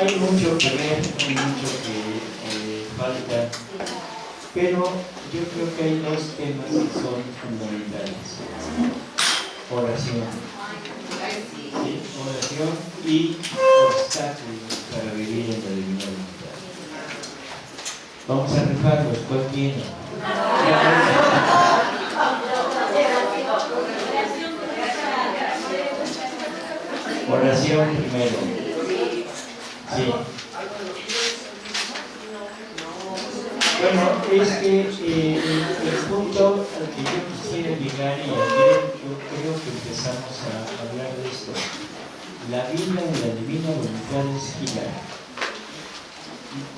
hay mucho que ver, hay mucho que eh, falta, pero yo creo que hay dos temas que son fundamentales. Oración. Oración y obstáculos para vivir en la divina voluntad. Vamos a rifarlos, ¿cuál tiene? Oración primero. Sí. Bueno, es que eh, el, punto al que yo quisiera llegar y ayer yo creo que empezamos a hablar de esto. La vida en la divina voluntad es girar.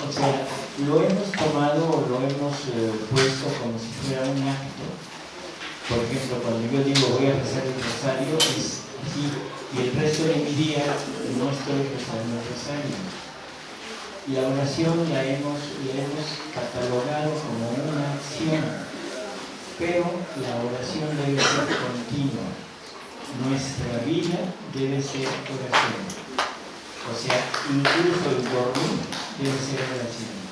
O sea, lo hemos tomado o lo hemos eh, puesto como si fuera un acto. Por ejemplo, cuando yo digo voy a rezar el rosario, es así y el resto de mi día no estoy rezando el rosario. La oración la hemos, hemos catalogado como una acción, pero la oración debe ser continua. Nuestra vida debe ser oración. O sea, incluso el dormir debe ser oración.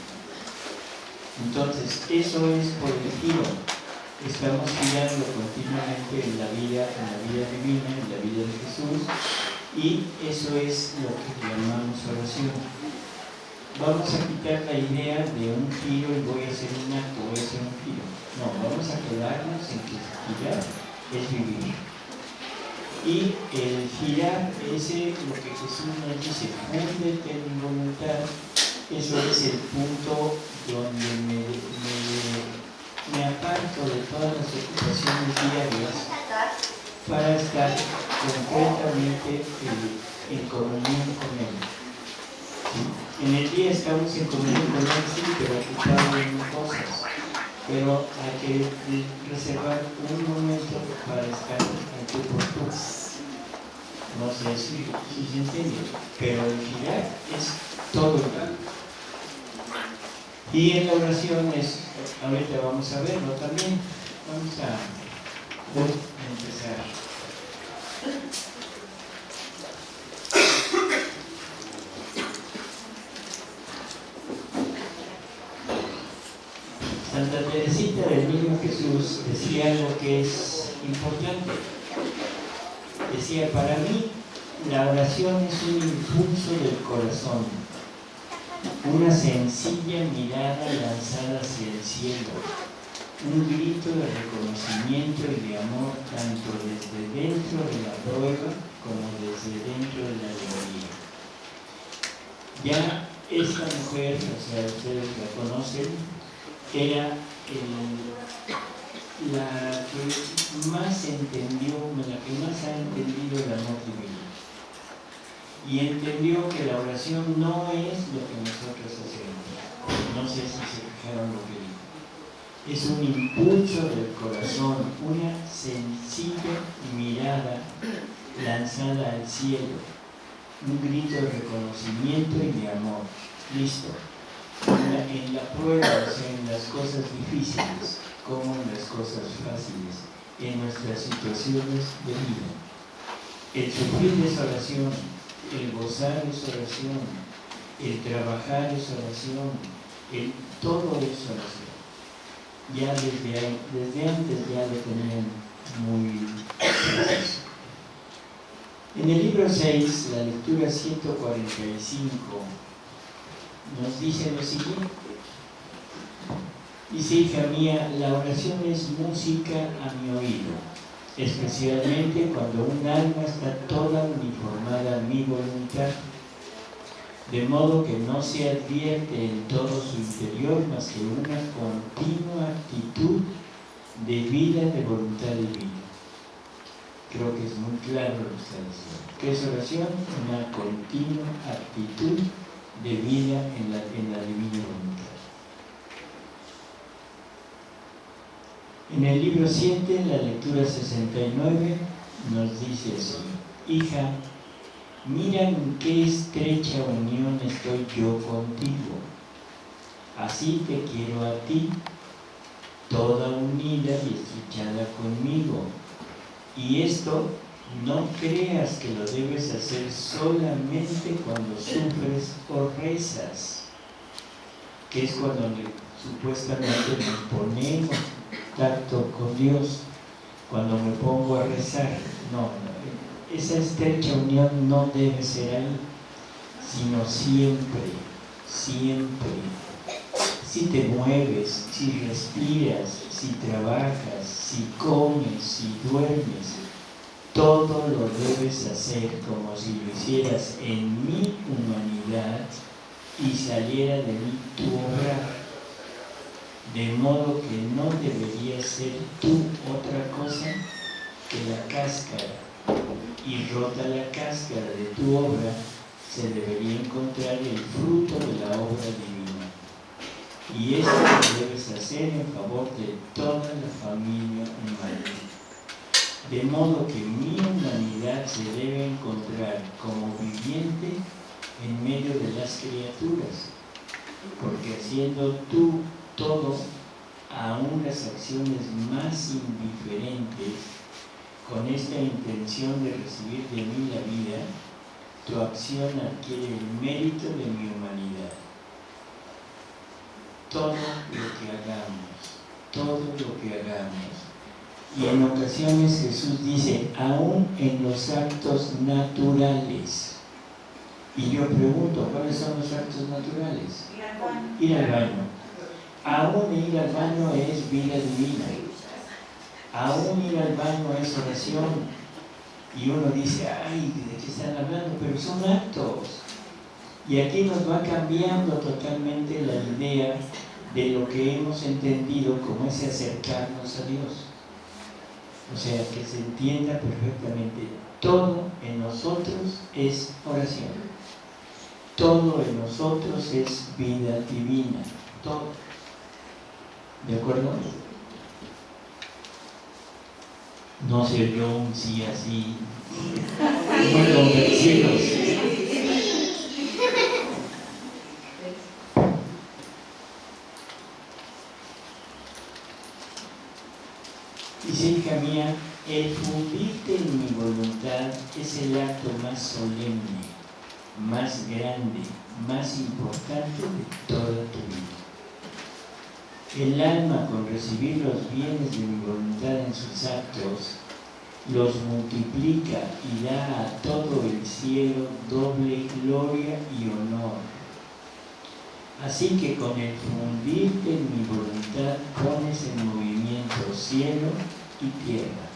Entonces, eso es por el giro estamos girando continuamente en la vida, en la vida divina, en la vida de Jesús, y eso es lo que llamamos oración. Vamos a quitar la idea de un giro y voy a hacer un acto, voy a hacer un giro. No, vamos a quedarnos en que girar es vivir. Y el girar, ese lo que Jesús nos dice, fúndete en voluntad, eso es el punto donde me me aparto de todas las ocupaciones diarias para estar concretamente en, comunión con Él. En el día estamos en comunión con Él, sí, pero ocupados en cosas. Pero hay que reservar un momento para estar en tu tú. No sé si, si se entiende, pero el girar es todo el tiempo. Y en la oración es, ahorita vamos a verlo también, vamos a, empezar. Santa Teresita del Niño Jesús decía algo que es importante. Decía, para mí la oración es un impulso del corazón una sencilla mirada lanzada hacia el cielo, un grito de reconocimiento y de amor tanto desde dentro de la prueba como desde dentro de la alegría. Ya esta mujer, o sea, ustedes la conocen, era la que más entendió, la que más ha entendido el amor divino y entendió que la oración no es lo que nosotros hacemos. No sé si se fijaron lo que dijo. Es un impulso del corazón, una sencilla mirada lanzada al cielo, un grito de reconocimiento y de amor. Listo. En la, prueba, o sea, en las cosas difíciles, como en las cosas fáciles, en nuestras situaciones de vida. El sufrir esa oración el gozar es oración, el trabajar es oración, el todo es oración. Ya desde, antes ya lo tenían muy En el libro 6, la lectura 145, nos dice lo siguiente. Dice, hija mía, la oración es música a mi oído especialmente cuando un alma está toda uniformada mi voluntad, de modo que no se advierte en todo su interior más que una continua actitud de vida de voluntad divina. Creo que es muy claro lo que está diciendo. ¿Qué es oración? Una continua actitud de vida en la, en la divina voluntad. En el libro 7, la lectura 69, nos dice así, hija, mira en qué estrecha unión estoy yo contigo. Así te quiero a ti, toda unida y estrechada conmigo. Y esto No creas que lo debes hacer solamente cuando sufres o rezas, que es cuando supuestamente nos ponemos tacto con Dios, cuando me pongo a rezar. No, esa estrecha unión no debe ser ahí, sino siempre, siempre. Si te mueves, si respiras, si trabajas, si comes, si duermes, todo lo debes hacer como si lo hicieras en mi humanidad y saliera de mí tu obra. De modo que no debería ser tú otra cosa que la cáscara. Y rota la cáscara de tu obra, se debería encontrar el fruto de la obra divina. Y esto lo debes hacer en favor de toda la familia humana de modo que mi humanidad se debe encontrar como viviente en medio de las criaturas, porque haciendo tú todo, aún las acciones más indiferentes, con esta intención de recibir de mí la vida, tu acción adquiere el mérito de mi humanidad. Todo lo que hagamos, todo lo que hagamos, y en ocasiones Jesús dice, aún en los actos naturales. Y yo pregunto, ¿cuáles son los actos naturales? Ir al baño. Aún ir al baño es vida divina. Aún ir al baño es oración. Y uno dice, ay, ¿de qué están hablando? Pero son actos. Y aquí nos va cambiando totalmente la idea de lo que hemos entendido como ese acercarnos a Dios. O sea, que se entienda perfectamente, todo en nosotros es oración. Todo en nosotros es vida divina. Todo. ¿De acuerdo? No se yo un sí así, muy convencidos. Dice hija mía, el fundirte en mi voluntad es el acto más solemne, más grande, más importante de toda tu vida. El alma con recibir los bienes de mi voluntad en sus actos, los multiplica y da a todo el cielo doble gloria y honor. Así que con el fundirte en mi voluntad pones en movimiento cielo y tierra.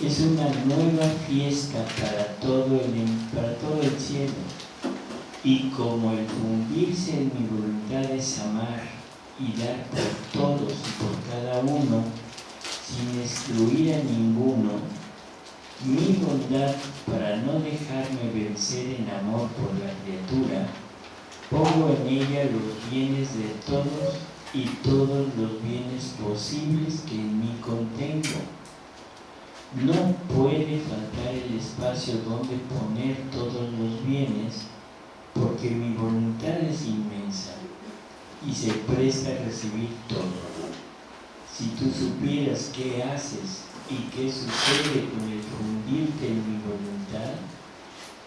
Es una nueva fiesta para todo el, para todo el cielo. Y como el fundirse en mi voluntad es amar y dar por todos y por cada uno, sin excluir a ninguno, mi bondad para no dejarme vencer en amor por la criatura, pongo en ella los bienes de todos y todos los bienes posibles que en mí contengo. No puede faltar el espacio donde poner todos los bienes, porque mi voluntad es inmensa y se presta a recibir todo. Si tú supieras qué haces y qué sucede con el fundirte en mi voluntad,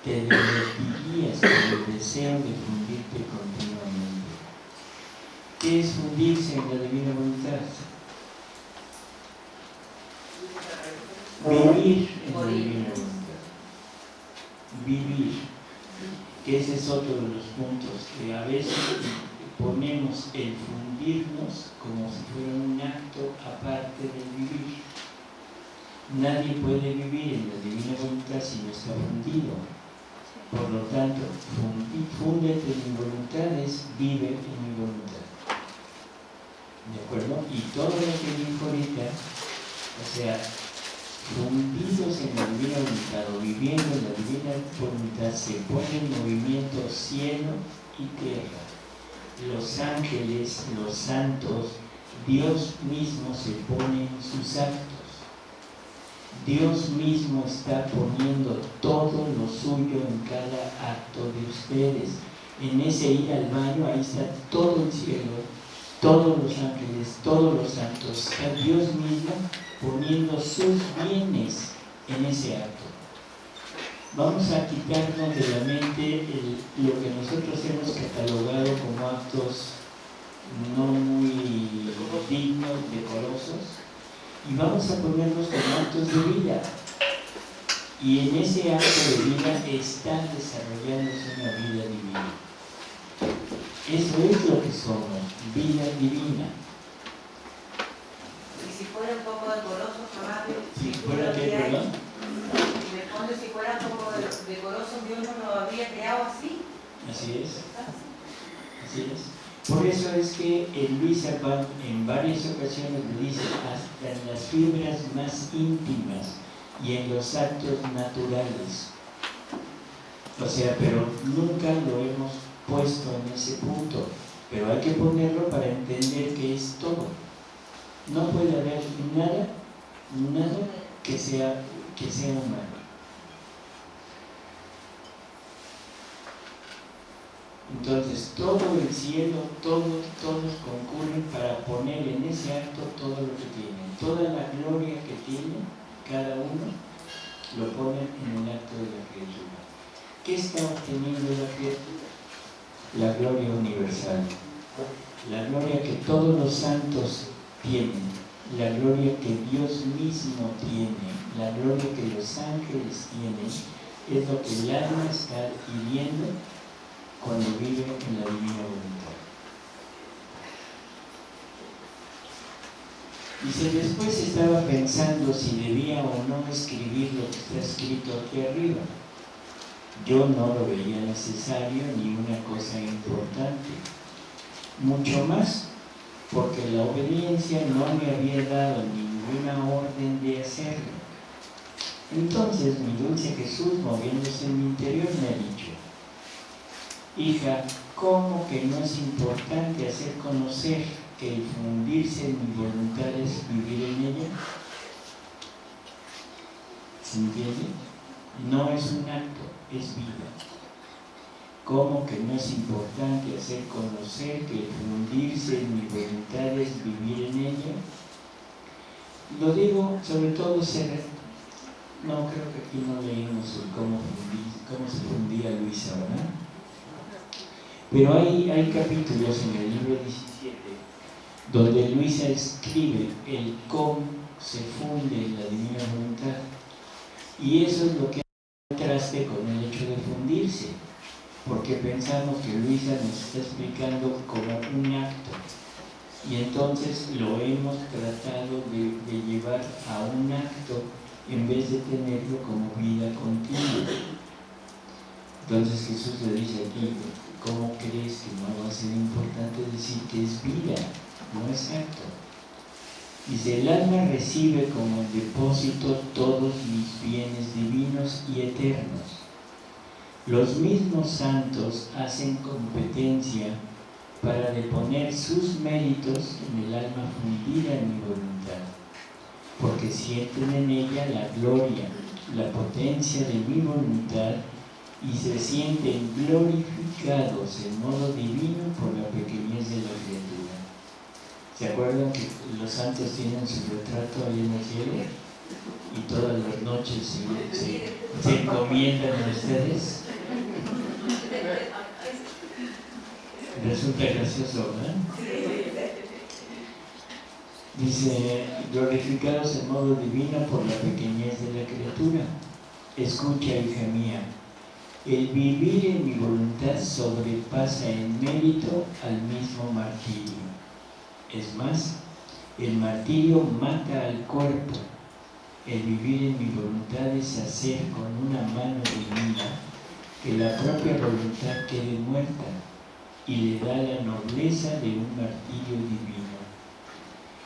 te divertirías con el deseo de fundirte continuamente. ¿Qué es fundirse en la divina voluntad? Vivir en la divina voluntad. Vivir. Que ese es otro de los puntos que a veces ponemos el fundirnos como si fuera un acto aparte del vivir. Nadie puede vivir en la divina voluntad si no está fundido. Por lo tanto, fúndete en mi voluntad es vive en mi voluntad. ¿De acuerdo? Y todo lo que dijo ahorita, o sea, fundidos en la divina voluntad o viviendo en la divina voluntad, se pone en movimiento cielo y tierra. Los ángeles, los santos, Dios mismo se pone en sus actos. Dios mismo está poniendo todo lo suyo en cada acto de ustedes. En ese ir al baño, ahí está todo el cielo, todos los ángeles, todos los santos, a Dios mismo poniendo sus bienes en ese acto. Vamos a quitarnos de la mente lo que nosotros hemos catalogado como actos no muy dignos, decorosos, y vamos a ponernos como actos de vida. Y en ese acto de vida está desarrollándose una vida divina. Eso es lo que somos, vida divina. Y si fuera un poco decoroso, rápido. Si fuera que, perdón. Pone si fuera un poco decoroso, Dios no lo habría creado así. Así es. Así es. Por eso es que el Luis Abad en varias ocasiones dice, hasta en las fibras más íntimas y en los actos naturales. O sea, pero nunca lo hemos puesto en ese punto, pero hay que ponerlo para entender que es todo. No puede haber nada, nada que sea, que sea humano. Entonces, todo el cielo, todos, todos concurren para poner en ese acto todo lo que tienen. Toda la gloria que tiene cada uno, lo ponen en el acto de la criatura. ¿Qué está obteniendo la criatura? La gloria universal. La gloria que todos los santos tienen. La gloria que Dios mismo tiene. La gloria que los ángeles tienen. Es lo que el alma está pidiendo cuando vive en la divina voluntad. Dice, después estaba pensando si debía o no escribir lo que está escrito aquí arriba. Yo no lo veía necesario ni una cosa importante. Mucho más porque la obediencia no me había dado ninguna orden de hacerlo. Entonces mi dulce Jesús, moviéndose en mi interior, me ha dicho, hija, ¿cómo que no es importante hacer conocer que fundirse en mi voluntad es vivir en ella? ¿Se entiende? No es un acto, es vida. ¿Cómo que no es importante hacer conocer que fundirse en mi voluntad es vivir en ella? Lo digo sobre todo ser... No, creo que aquí no leímos cómo, cómo se fundía Luisa, ¿verdad? Pero hay, hay capítulos en el libro 17 donde Luisa escribe el cómo se funde la divina voluntad. Y eso es lo que contraste con el hecho de fundirse, porque pensamos que Luisa nos está explicando como un acto. Y entonces lo hemos tratado de, de llevar a un acto en vez de tenerlo como vida continua. Entonces Jesús le dice aquí, ¿cómo crees que no va a ser importante decir que es vida? No es acto. Dice, el alma recibe como depósito todos mis bienes divinos y eternos. Los mismos santos hacen competencia para deponer sus méritos en el alma fundida en mi voluntad, porque sienten en ella la gloria, la potencia de mi voluntad y se sienten glorificados en modo divino por la pequeñez de la criatura. ¿Se acuerdan que los santos tienen su retrato ahí en el cielo? Y todas las noches se, encomiendan a ustedes. Resulta gracioso, ¿verdad? Dice, glorificados en modo divino por la pequeñez de la criatura. Escucha, hija mía, el vivir en mi voluntad sobrepasa en mérito al mismo martirio. Es más, el martirio mata al cuerpo. El vivir en mi voluntad es hacer con una mano divina que la propia voluntad quede muerta y le da la nobleza de un martirio divino.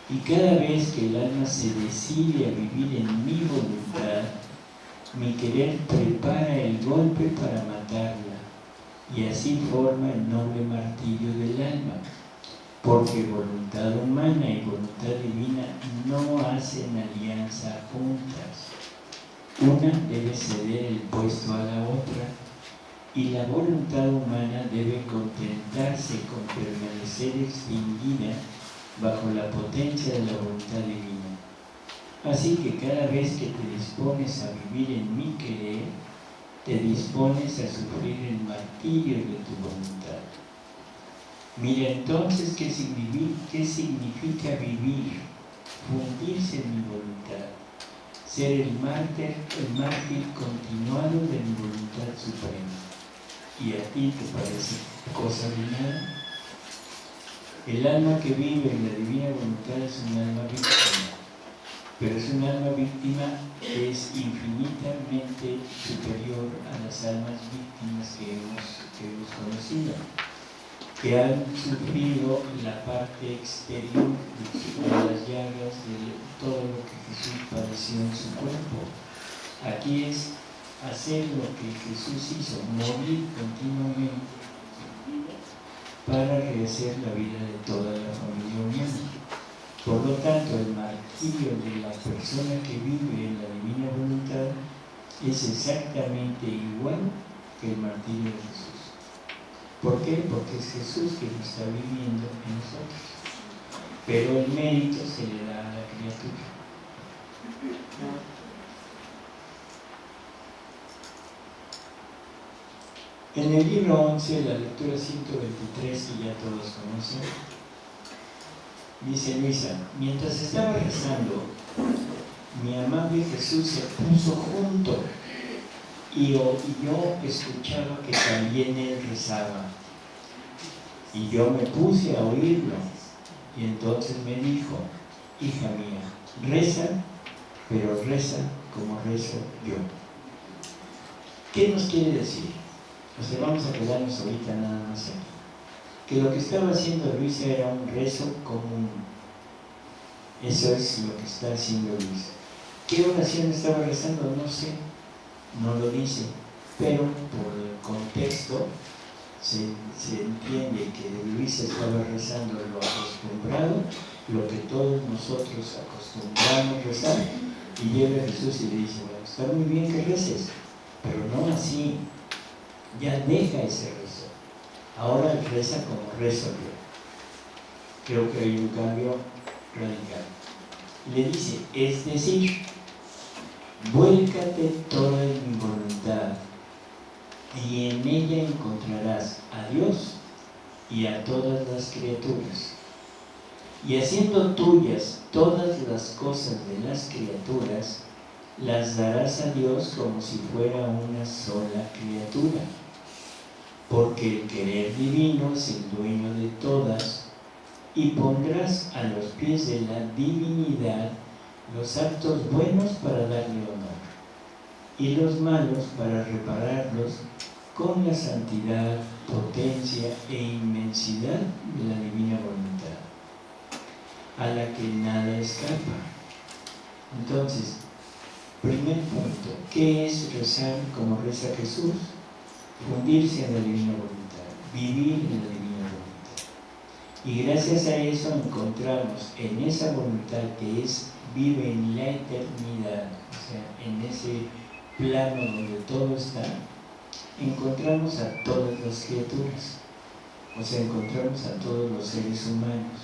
Y cada vez que el alma se decide a vivir en mi voluntad, mi querer prepara el golpe para matarla y así forma el noble martirio del alma, porque voluntad humana y voluntad divina no hacen alianza juntas. Una debe ceder el puesto a la otra y la voluntad humana debe contentarse con permanecer extinguida bajo la potencia de la voluntad divina Así que cada vez que te dispones a vivir en mi querer, te dispones a sufrir el martirio de tu voluntad. Mira entonces qué significa vivir, fundirse en mi voluntad, ser el mártir, el mártir continuado de mi voluntad suprema. ¿Y a ti te parece cosa de nada? El alma que vive en la divina voluntad es un alma víctima, pero es un alma víctima que es infinitamente superior a las almas víctimas que hemos, conocido, que han sufrido la parte exterior de las llagas de todo lo que Jesús padeció en su cuerpo. Aquí es hacer lo que Jesús hizo, morir continuamente para rehacer la vida de toda la familia humana. Por lo tanto, el martirio de la persona que vive en la divina voluntad es exactamente igual que el martirio de Jesús. ¿Por qué? Porque es Jesús lo está viviendo en nosotros. Pero el mérito se le da a la criatura. En el libro 11, la lectura 123, que ya todos conocen, dice Luisa, mientras estaba rezando, mi amable Jesús se puso junto y yo, escuchaba que también él rezaba. Y yo me puse a oírlo. Y entonces me dijo, hija mía, reza, pero reza como rezo yo. ¿Qué nos quiere decir? Entonces vamos a quedarnos ahorita nada más aquí. Que lo que estaba haciendo Luisa era un rezo común. Eso es lo que está haciendo Luisa. ¿Qué oración estaba rezando? No sé, no lo dice, pero por el contexto se, entiende que Luisa estaba rezando lo acostumbrado, lo que todos nosotros acostumbramos rezar, y llega Jesús y le dice, bueno, está muy bien que reces, pero no así, ya deja ese rezo. Ahora reza como yo. Creo que hay un cambio radical. Le dice, es decir, vuélcate toda en mi voluntad y en ella encontrarás a Dios y a todas las criaturas. Y haciendo tuyas todas las cosas de las criaturas, las darás a Dios como si fuera una sola criatura porque el querer divino es el dueño de todas, y pondrás a los pies de la divinidad los actos buenos para darle honor, y los malos para repararlos con la santidad, potencia e inmensidad de la divina voluntad, a la que nada escapa. Entonces, primer punto, ¿qué es rezar como reza Jesús? Fundirse en la divina voluntad, vivir en la divina voluntad. Y gracias a eso encontramos en esa voluntad que es, vive en la eternidad, o sea, en ese plano donde todo está, encontramos a todas las criaturas, o sea, encontramos a todos los seres humanos.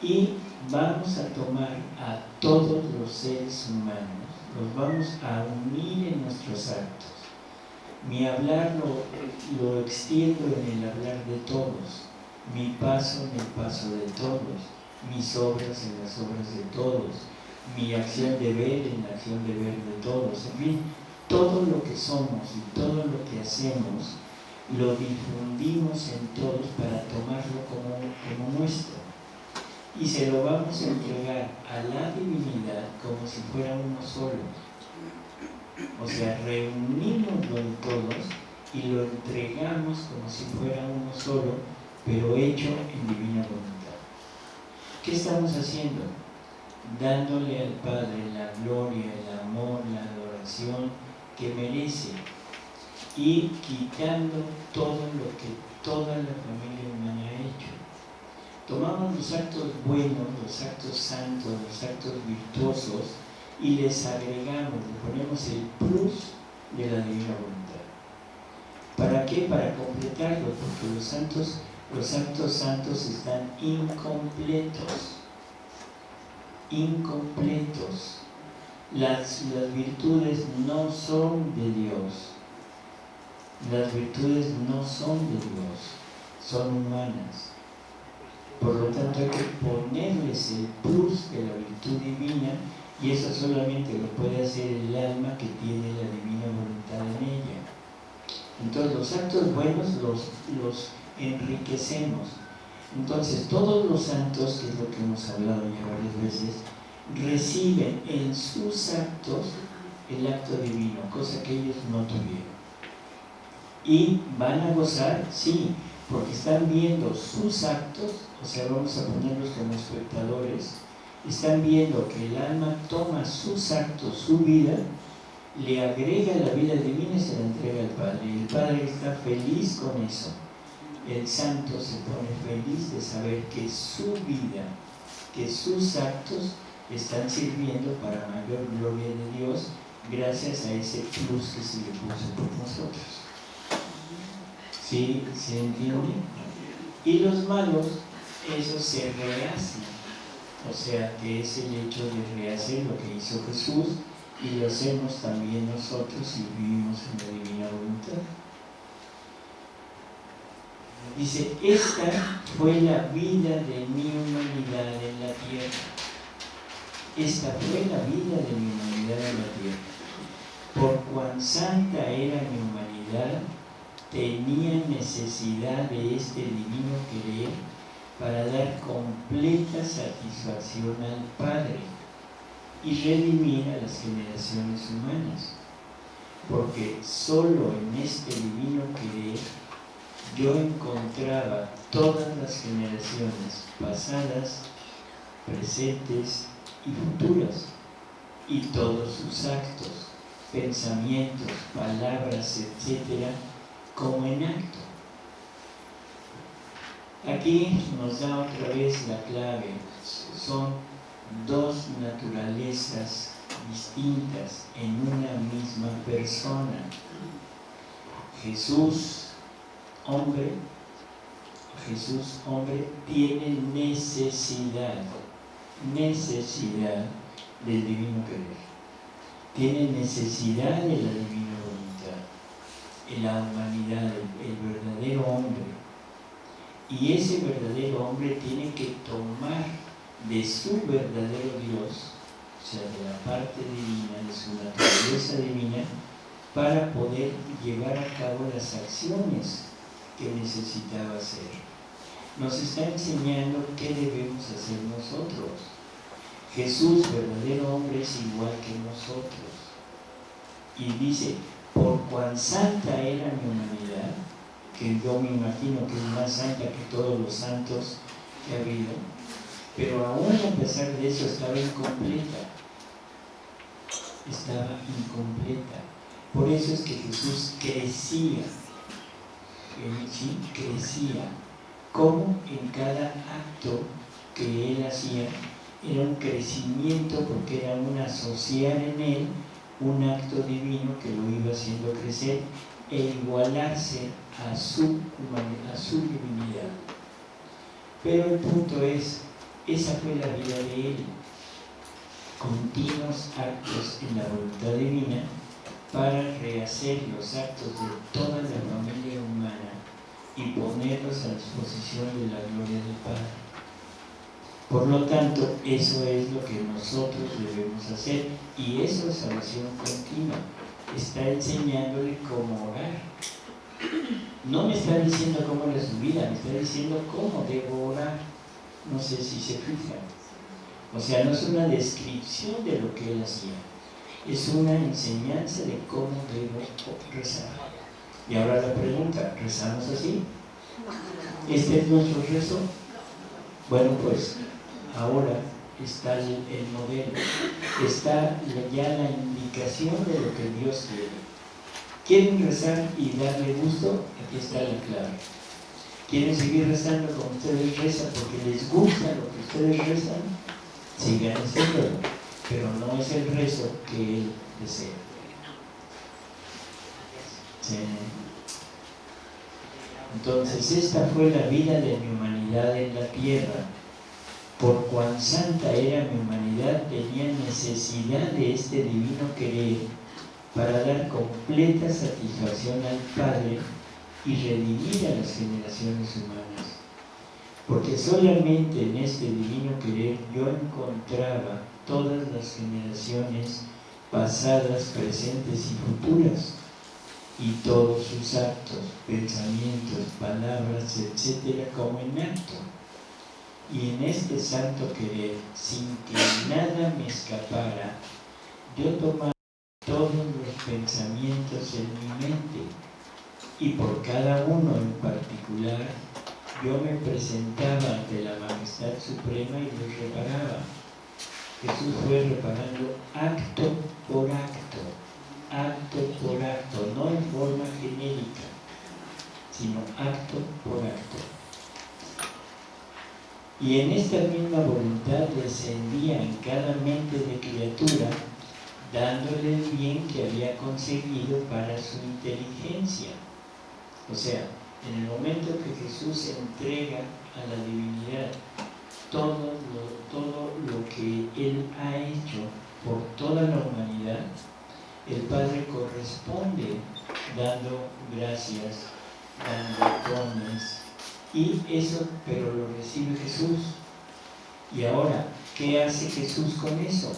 Y vamos a tomar a todos los seres humanos, los vamos a unir en nuestros actos mi hablar lo, extiendo en el hablar de todos, mi paso en el paso de todos, mis obras en las obras de todos, mi acción de ver en la acción de ver de todos, en fin, todo lo que somos y todo lo que hacemos lo difundimos en todos para tomarlo como, como nuestro. Y se lo vamos a entregar a la divinidad como si fuera uno solo o sea, reunimoslo en todos y lo entregamos como si fuera uno solo, pero hecho en divina voluntad. ¿Qué estamos haciendo? Dándole al Padre la gloria, el amor, la adoración que merece y quitando todo lo que toda la familia humana ha hecho. Tomamos los actos buenos, los actos santos, los actos virtuosos, y les agregamos, le ponemos el plus de la divina voluntad. ¿Para qué? Para completarlo, porque los santos, los santos santos están incompletos. incompletos. Las, las virtudes no son de Dios. Las virtudes no son de Dios, son humanas. Por lo tanto hay que ponerles el plus de la virtud divina y eso solamente lo puede hacer el alma que tiene la divina voluntad en ella. Entonces los actos buenos los, los enriquecemos. Entonces todos los santos, que es lo que hemos hablado ya varias veces, reciben en sus actos el acto divino, cosa que ellos no tuvieron. Y van a gozar, sí, porque están viendo sus actos, o sea, vamos a ponerlos como espectadores, están viendo que el alma toma sus actos, su vida, le agrega la vida divina y se la entrega al Padre. El Padre está feliz con eso. El santo se pone feliz de saber que su vida, que sus actos están sirviendo para mayor gloria de Dios gracias a ese plus que se le puso por nosotros. ¿Sí? ¿Se entiende? Y los malos, eso se rehacen. O sea, que es el hecho de rehacer lo que hizo Jesús y lo hacemos también nosotros y vivimos en la divina voluntad. Dice, esta fue la vida de mi humanidad en la tierra. Esta fue la vida de mi humanidad en la tierra. Por cuán santa era mi humanidad, tenía necesidad de este divino querer para dar completa satisfacción al Padre y redimir a las generaciones humanas. Porque solo en este divino querer yo encontraba todas las generaciones pasadas, presentes y futuras, y todos sus actos, pensamientos, palabras, etcétera, como en acto. Aquí nos da otra vez la clave. Son dos naturalezas distintas en una misma persona. Jesús, hombre, Jesús, hombre, tiene necesidad, necesidad del divino querer. Tiene necesidad de la divina voluntad, en la humanidad, el verdadero hombre. Y ese verdadero hombre tiene que tomar de su verdadero Dios, o sea, de la parte divina, de su naturaleza divina, para poder llevar a cabo las acciones que necesitaba hacer. Nos está enseñando qué debemos hacer nosotros. Jesús, verdadero hombre, es igual que nosotros. Y dice, por cuán santa era mi humanidad, que yo me imagino que es más santa que todos los santos que ha habido, pero aún a pesar de eso estaba incompleta. Estaba incompleta. Por eso es que Jesús crecía. Sí, crecía. Como en cada acto que él hacía era un crecimiento porque era un asociar en él un acto divino que lo iba haciendo crecer e igualarse a su, a su divinidad. Pero el punto es, esa fue la vida de él. Continuos actos en la voluntad divina para rehacer los actos de toda la familia humana y ponerlos a disposición de la gloria del Padre. Por lo tanto, eso es lo que nosotros debemos hacer y eso es oración continua. Está enseñándole cómo orar. No me está diciendo cómo era su vida, me está diciendo cómo debo orar. No sé si se fijan. O sea, no es una descripción de lo que él hacía, es una enseñanza de cómo debo rezar. Y ahora la pregunta, ¿rezamos así? ¿Este es nuestro rezo? Bueno, pues ahora está el, modelo, está ya la de lo que Dios quiere. ¿Quieren rezar y darle gusto? Aquí está la clave quieren seguir rezando como ustedes rezan porque les gusta lo que ustedes rezan, sigan haciéndolo, pero no es el rezo que Él desea. Entonces esta fue la vida de mi humanidad en la tierra. Por cuán santa era mi humanidad, tenía necesidad de este divino querer para dar completa satisfacción al Padre y redimir a las generaciones humanas. Porque solamente en este divino querer yo encontraba todas las generaciones pasadas, presentes y futuras, y todos sus actos, pensamientos, palabras, etcétera, como en acto. Y en este santo querer, sin que nada me escapara, yo tomaba todos los pensamientos en mi mente y por cada uno en particular yo me presentaba ante la majestad suprema y los reparaba. Jesús fue reparando acto por acto, acto por acto, no en forma genérica, sino acto por acto. Y en esta misma voluntad descendía en cada mente de criatura, dándole el bien que había conseguido para su inteligencia. O sea, en el momento que Jesús entrega a la divinidad todo lo, todo lo que Él ha hecho por toda la humanidad, el Padre corresponde dando gracias, dando dones, y eso, pero lo recibe Jesús. Y ahora, ¿qué hace Jesús con eso?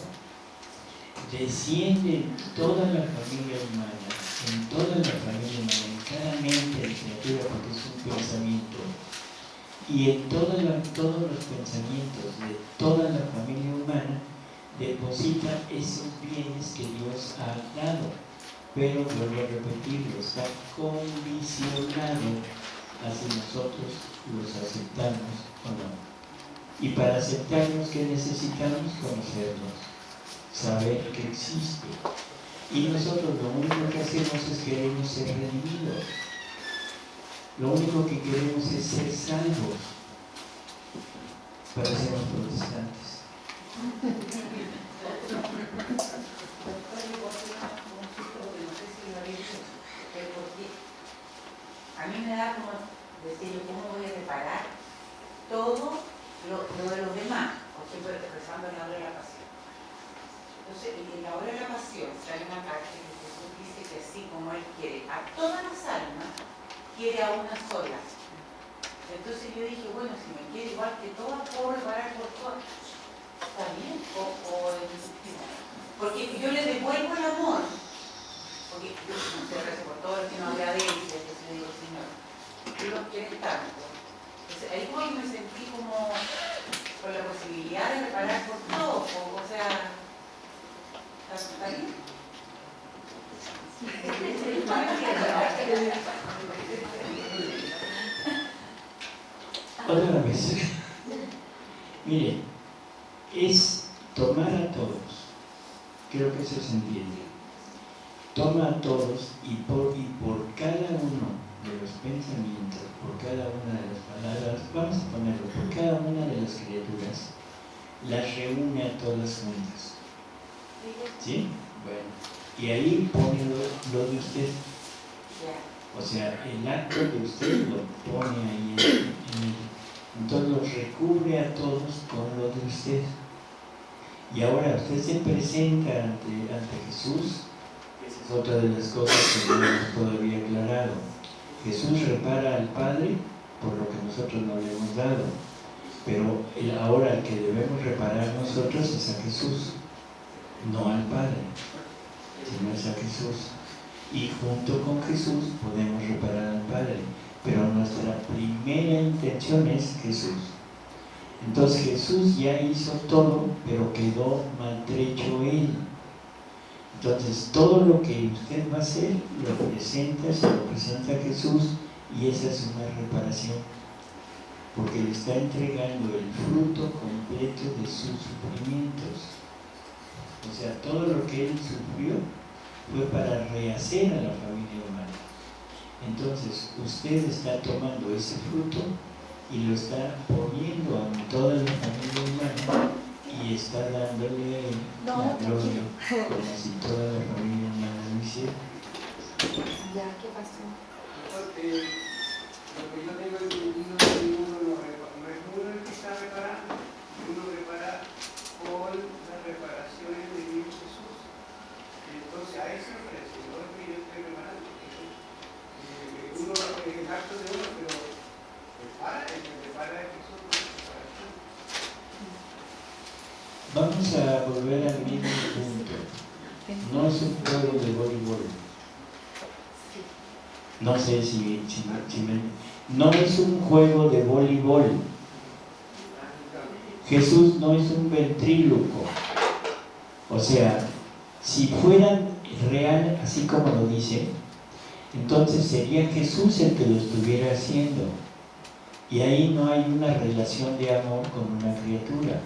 Desciende en toda la familia humana, en toda la familia humana, en cada mente de criatura, porque es un pensamiento, y en todos los pensamientos de toda la familia humana deposita esos bienes que Dios ha dado. Pero vuelvo a repetirlo, está condicionado a si nosotros los aceptamos o no. Y para aceptarnos, ¿qué necesitamos? Conocernos, saber que existe. Y nosotros lo único que hacemos es queremos ser redimidos. Lo único que queremos es ser salvos. Parecemos protestantes. A mí me da como decir, ¿cómo voy a reparar todo lo, de los demás? Por ejemplo, expresando en la hora de la pasión. Entonces, en la hora de la pasión sale una parte que Jesús dice que así como Él quiere a todas las almas, quiere a una sola. Entonces yo dije, bueno, si me quiere igual que todas, puedo reparar por todas. Está bien, o, porque yo le devuelvo el amor. Porque yo no sé, por todo el que no agradece, que se le digo, Señor, tú lo quieres tanto. Entonces, ahí como me sentí como con la posibilidad de reparar por todo, o sea, ¿está bien? Otra vez. Mire, es tomar a todos. Creo que eso se entiende. Toma a todos y por, y por cada uno de los pensamientos, por cada una de las palabras, vamos a ponerlo, por cada una de las criaturas, las reúne a todas juntas. ¿Sí? Bueno y ahí pone lo, de usted. O sea, el acto de usted lo pone ahí en, en Entonces lo recubre a todos con lo de usted. Y ahora usted se presenta ante, ante Jesús, esa es otra de las cosas que no hemos todavía aclarado. Jesús repara al Padre por lo que nosotros no le hemos dado. Pero ahora el que debemos reparar nosotros es a Jesús, no al Padre sino es a Jesús. Y junto con Jesús podemos reparar al Padre. Pero nuestra primera intención es Jesús. Entonces Jesús ya hizo todo, pero quedó maltrecho Él. Entonces todo lo que usted va a hacer, lo presenta, se lo presenta a Jesús y esa es una reparación. Porque le está entregando el fruto completo de sus sufrimientos. O sea, todo lo que Él sufrió fue para rehacer a la familia humana. Entonces, usted está tomando ese fruto y lo está poniendo en toda la familia humana y está dándole no, la como si toda la familia no lo. Ya, ¿qué pasó? Lo que yo tengo entendido es que uno repara, no es uno el que está reparando, uno repara con las reparaciones de Dios Jesús. Entonces a eso ofrece, no es que yo esté reparando. Eh, uno es el acto de uno, pero repara, el que repara es Jesús. Vamos a volver al mismo punto. No es un juego de voleibol. No sé si, si, si me- No es un juego de voleibol. Jesús no es un ventríloco. O sea, si fueran real, así como lo dice, entonces sería Jesús el que lo estuviera haciendo. Y ahí no hay una relación de amor con una criatura.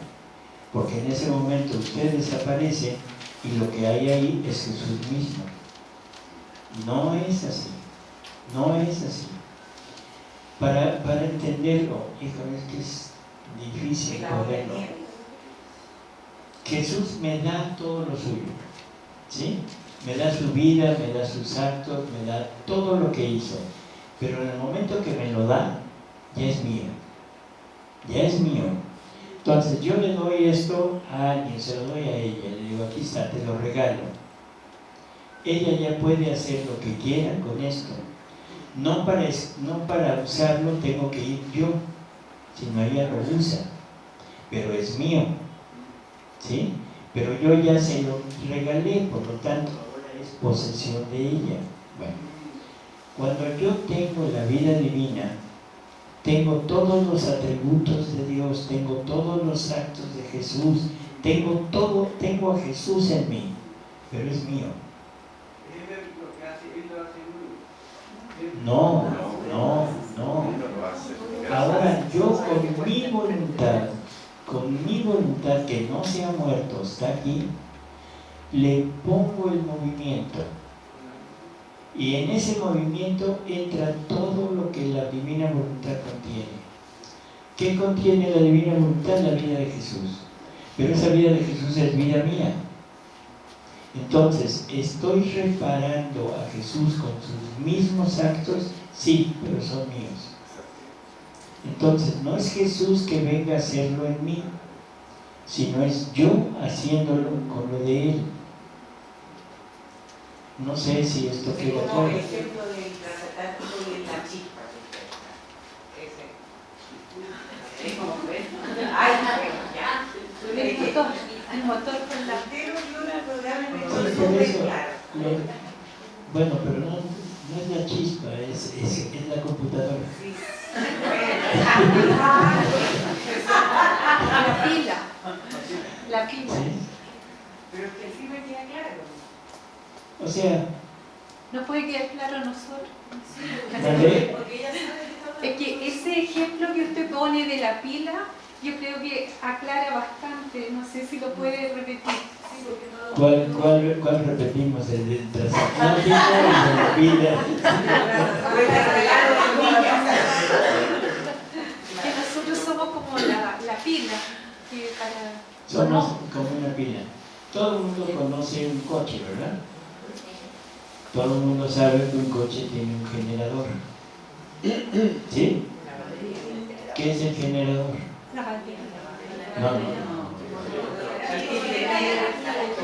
Porque en ese momento usted desaparece y lo que hay ahí es Jesús mismo. No es así. No es así. Para, para entenderlo, híjole, es que es difícil poderlo. Jesús me da todo lo suyo, ¿sí? Me da su vida, me da sus actos, me da todo lo que hizo. Pero en el momento que me lo da, ya es mío. Ya es mío. Entonces yo le doy esto a alguien, se lo doy a ella, le digo, aquí está, te lo regalo. Ella ya puede hacer lo que quiera con esto. No para, no para usarlo tengo que ir yo, sino ella lo usa. Pero es mío. ¿sí? Pero yo ya se lo regalé, por lo tanto ahora es posesión de ella. Bueno, cuando yo tengo la vida divina, tengo todos los atributos de Dios, tengo todos los actos de Jesús, tengo todo, tengo a Jesús en mí, pero es mío. No, no, no. Ahora yo con mi voluntad, con mi voluntad que no se ha muerto, está aquí, le pongo el movimiento. Y en ese movimiento entra todo lo que la divina voluntad contiene. ¿Qué contiene la divina voluntad? La vida de Jesús. Pero esa vida de Jesús es vida mía. Entonces, ¿estoy reparando a Jesús con sus mismos actos? Sí, pero son míos. Entonces, no es Jesús que venga a hacerlo en mí, sino es yo haciéndolo con lo de Él. No sé si esto Es queda como el claro. ejemplo del y de la chispa. Ese. Es como ves. Ay, ya. El motor, el motor con la... Pero yo en el programa Sí, eso, claro. lo- bueno, pero no, no es la chispa, es, es, es la computadora. Sí. La pila. La pila. ¿sí? Pero que sí me queda claro. O sea, No puede quedar claro a nosotros. Es que ese ejemplo que usted pone de la pila, yo creo que aclara bastante. No sé si lo puede repetir. ¿Cuál, cuál, cuál repetimos? ¿El del? ¿El de la vida? Que nosotros somos como la, la pila. Que para... Somos como una pila. Todo el mundo conoce un coche, ¿verdad? Todo el mundo sabe que un coche tiene un generador. ¿Sí? ¿Qué es el generador? No, no, no.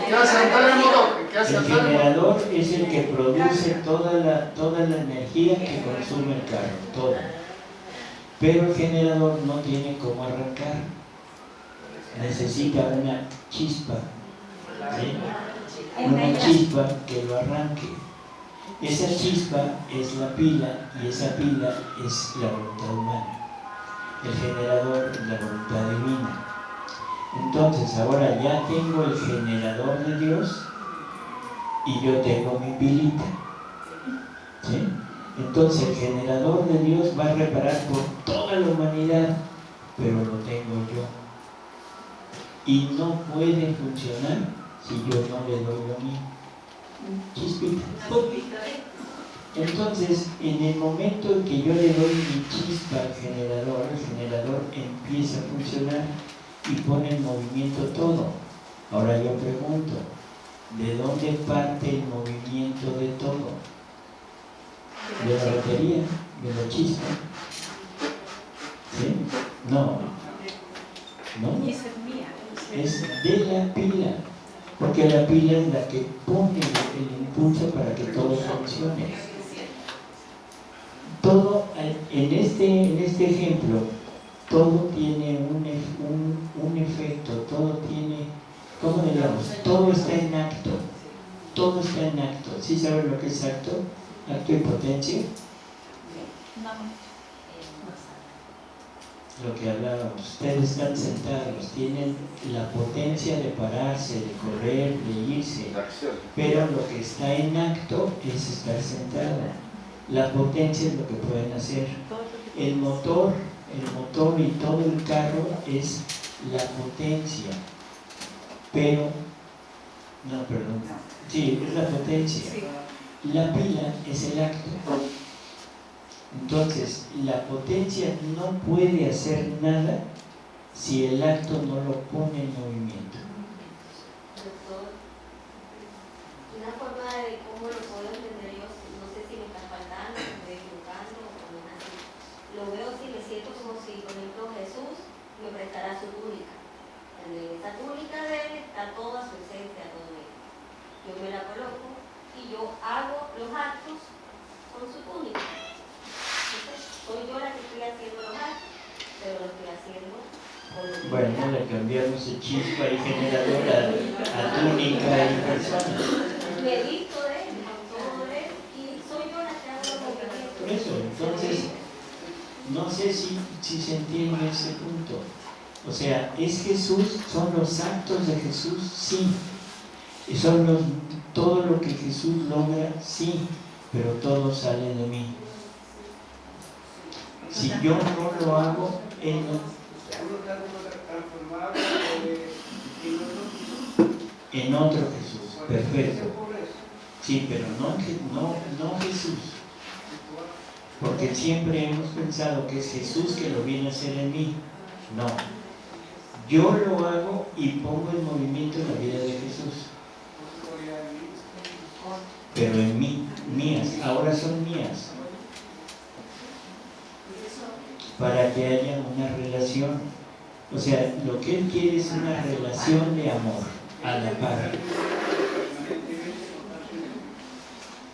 ¿Qué hace andar el generador es el que produce toda la, toda la energía que consume el carro, toda. Pero el generador no tiene cómo arrancar. Necesita una chispa. ¿sí? Una chispa que lo arranque. Esa chispa es la pila y esa pila es la voluntad humana. El generador es la voluntad divina. Entonces ahora ya tengo el generador de Dios y yo tengo mi pilita. Entonces el generador de Dios va a reparar por toda la humanidad, pero lo tengo yo. Y no puede funcionar si yo no le doy lo mío. Chispita. Entonces, en el momento en que yo le doy mi chispa al generador, el generador empieza a funcionar y pone en movimiento todo. Ahora yo pregunto, ¿de dónde parte el movimiento de todo? ¿De la batería? ¿De la chispa? ¿Sí? No. ¿No? Es de la pila. Porque la pila es la que pone el impulso para que todo funcione. todo, en este, en este ejemplo, todo tiene un, un, un efecto, todo tiene, ¿cómo digamos? Todo está en acto, todo está en acto. ¿Sí saben lo que es acto? Acto y potencia. Lo que hablábamos, ustedes están sentados, tienen la potencia de pararse, de correr, de irse, pero lo que está en acto es estar sentado. La potencia es lo que pueden hacer. El motor, el motor y todo el carro es la potencia, pero, no, perdón, sí, es la potencia. La pila es el acto. Entonces, la potencia no puede hacer nada si el acto no lo pone en movimiento. Doctor, una forma de cómo lo puedo entender yo, no sé si me está faltando, me estoy equivocando o no es así. Lo veo si me siento como si, por ejemplo, Jesús me prestara su túnica. En esa túnica de él está toda su esencia, todo él. Yo me la coloco y yo hago los actos con su túnica soy yo la que estoy haciendo los actos, pero lo estoy haciendo con Bueno, le cambiamos el chispa y generador a, a túnica y persona. De él, de él, y soy yo la. Por eso, entonces, no sé si, si se entiende ese punto. O sea, ¿es Jesús? ¿Son los actos de Jesús? Sí. ¿Y son los, todo lo que Jesús logra? Sí. Pero todo sale de mí. Si yo no lo hago, Él no. En otro Jesús, perfecto. Sí, pero no, no, no Jesús. Porque siempre hemos pensado que es Jesús que lo viene a hacer en mí. No. Yo lo hago y pongo en movimiento la vida de Jesús. Pero en mí, mías, ahora son mías para que haya una relación. O sea, lo que Él quiere es una relación de amor a la par.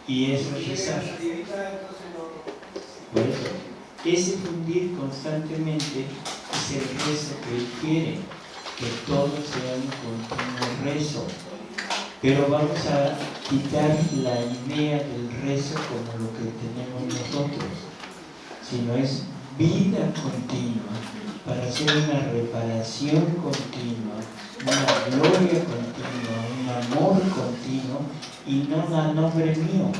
Y eso es rezar. Por eso, ese fundir constantemente es el rezo que Él quiere, que todos sean un continuo rezo. Pero vamos a quitar la idea del rezo como lo que tenemos nosotros, sino es vida continua, para hacer una reparación continua, una gloria continua, un amor continuo, y no a nombre mío,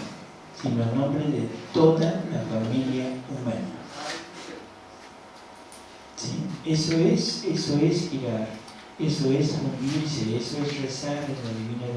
sino a nombre de toda la familia humana. ¿Sí? Eso es, eso es girar, eso es unirse, eso es rezar en la divina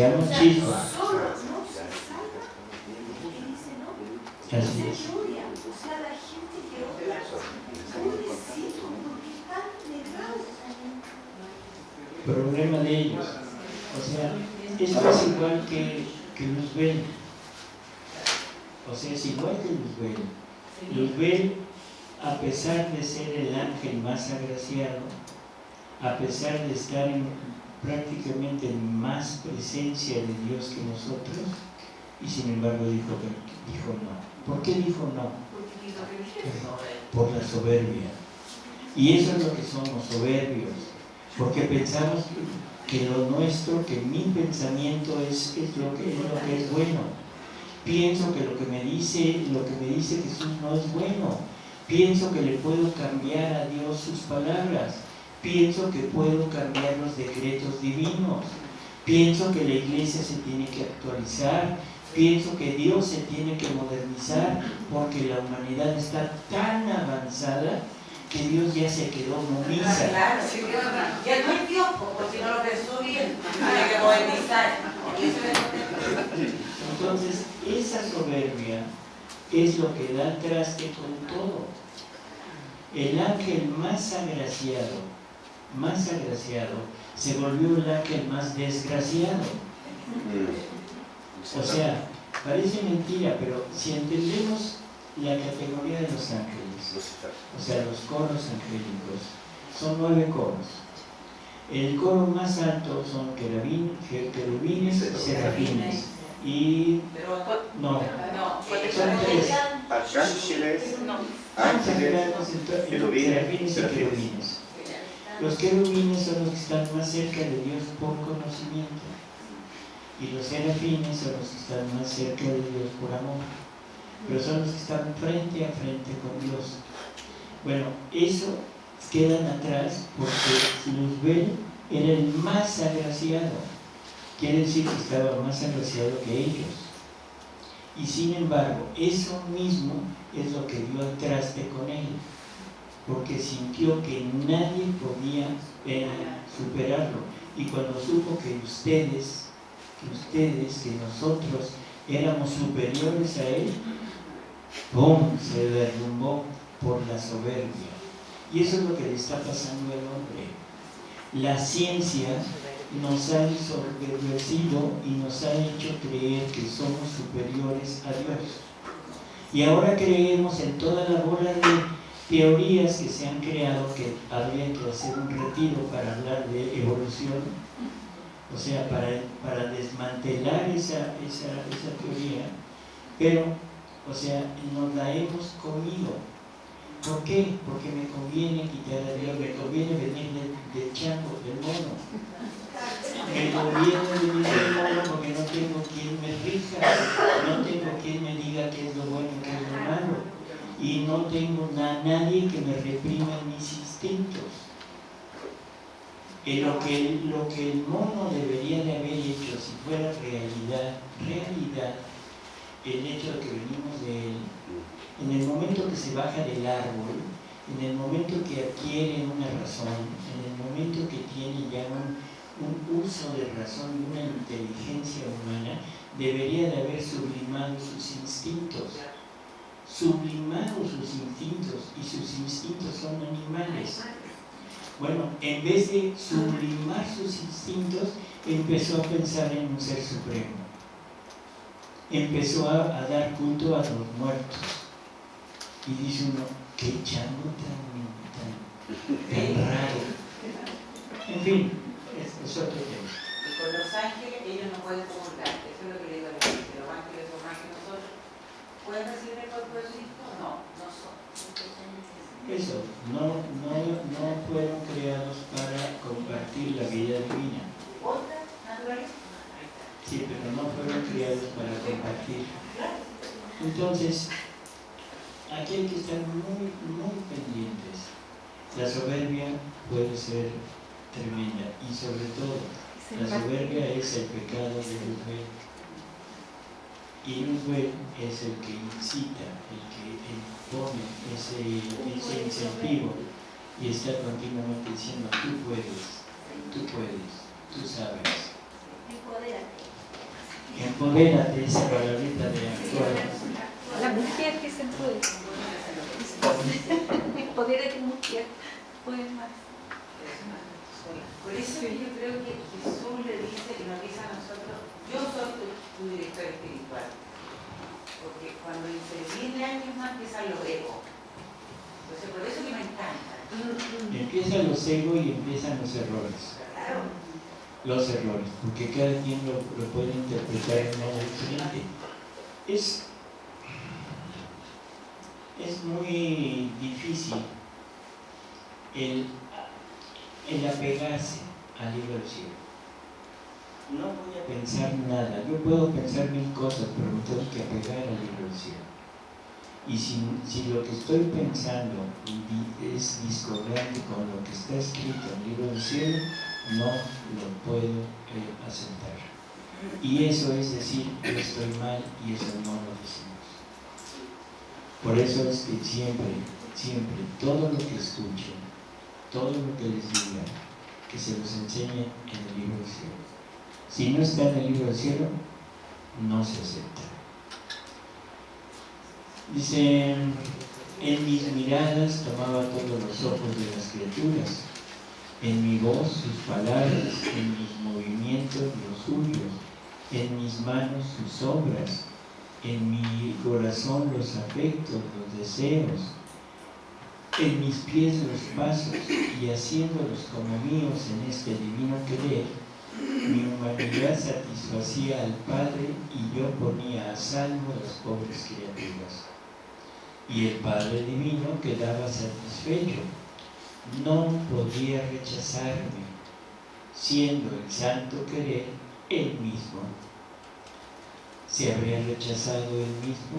a presencia de Dios que nosotros, y sin embargo dijo, dijo no. ¿Por qué dijo no? Por la soberbia. Y eso es lo que somos, soberbios, porque pensamos que lo nuestro, que mi pensamiento es, es, lo, que, es lo que es bueno. Pienso que lo que me dice, lo que me dice Jesús no es bueno. Pienso que le puedo cambiar a Dios sus palabras Pienso que puedo cambiar los decretos divinos. Pienso que la iglesia se tiene que actualizar. Pienso que Dios se tiene que modernizar porque la humanidad está tan avanzada que Dios ya se quedó momisa. Claro, ya no hay Dios, porque si no lo pensó bien, tiene que modernizar. Entonces, esa soberbia es lo que da traste con todo. El ángel más agraciado, más agraciado, se volvió el ángel más desgraciado. O sea, parece mentira, pero si entendemos la categoría de los ángeles, o sea, los coros angélicos, son nueve coros. El coro más alto son querubines, querubines y serafines. Y Pero, no, no, son tres. Arcángeles, No. ángeles, serafines y querubines. Los querubines son los que están más cerca de Dios por conocimiento. Y los serafines son los que están más cerca de Dios por amor. Pero son los que están frente a frente con Dios. Bueno, eso quedan atrás porque Luzbel era el más agraciado. Quiere decir que estaba más agraciado que ellos. Y sin embargo, eso mismo es lo que dio al traste con él, porque sintió que nadie podía eh, superarlo. Y cuando supo que ustedes, que ustedes, que nosotros éramos superiores a él, ¡pum! se derrumbó por la soberbia. Y eso es lo que le está pasando al hombre. La ciencia nos ha ensoberbecido y nos ha hecho creer que somos superiores a Dios. Y ahora creemos en toda la bola de teorías que se han creado que habría que hacer un retiro para hablar de evolución, o sea, para, desmantelar esa, teoría, pero, o sea, nos la hemos comido. ¿Por qué? Porque me conviene quitar a Dios, me conviene venir del, del chango, del mono. Me conviene venir del mono porque no tengo quien me rija, no tengo quien me diga qué es lo bueno y qué es lo malo. Y no tengo na- nadie que me reprima mis instintos. Eh, lo, que, lo que el mono debería de haber hecho si fuera realidad, realidad, el hecho de que venimos de él, en el momento que se baja del árbol, en el momento que adquiere una razón, en el momento que tiene ya un uso de razón y una inteligencia humana, debería de haber sublimado sus instintos. Sublimado sus instintos, y sus instintos son animales. Bueno, en vez de sublimar sus instintos, empezó a pensar en un ser supremo. Empezó a, dar culto a los muertos. Y dice uno, qué chango tan, tan, tan raro. En fin, es, es otro tema. Y con los ángeles ellos no pueden comulgar. Eso es lo que le digo a la gente. Los ángeles son más que nosotros. ¿Pueden recibir Cristo? No, no no, no, no fueron creados para compartir la vida divina. Sí, pero no fueron creados para compartir. Entonces, aquí hay que estar muy, muy pendientes. La soberbia puede ser tremenda y sobre todo la soberbia es el pecado de Luzbel. Y Luzbel es el que incita, el que impone ese, ese incentivo y está continuamente diciendo, tú puedes, tú puedes, tú sabes. Empodérate. Empodérate esa palabrita de actuar. La mujer que se puede. Empodérate mujer. Puede más. Por eso que yo creo que Jesús le dice y nos dice a yo soy tu, tu director espiritual. Porque cuando 10 años más empiezan los egos. Entonces por eso que me encanta. Empiezan los egos y empiezan los errores. Claro. Los errores, porque cada quien lo, lo puede interpretar de modo diferente. Es, es muy difícil el, el apegarse al libro del cielo. No voy a pensar nada, yo puedo pensar mil cosas, pero me tengo que apegar libro del cielo. Y si, lo que estoy pensando es discordante con lo que está escrito en el libro del cielo, no lo puedo eh, aceptar. Y eso es decir, yo estoy mal y eso no lo decimos. Por eso es que siempre, siempre, todo lo que escuchen, todo lo que les diga, que se los enseñe en el libro del cielo. Si no está en el libro del cielo, no se acepta. Dice, en mis miradas tomaba todos los ojos de las criaturas, en mi voz sus palabras, en mis movimientos los suyos, en mis manos sus obras, en mi corazón los afectos, los deseos, en mis pies los pasos y haciéndolos como míos en este divino querer, mi humanidad satisfacía al Padre y yo ponía a salvo a las pobres criaturas. Y el Padre Divino quedaba satisfecho, no podía rechazarme, siendo el santo querer él mismo. ¿Se habría rechazado él mismo?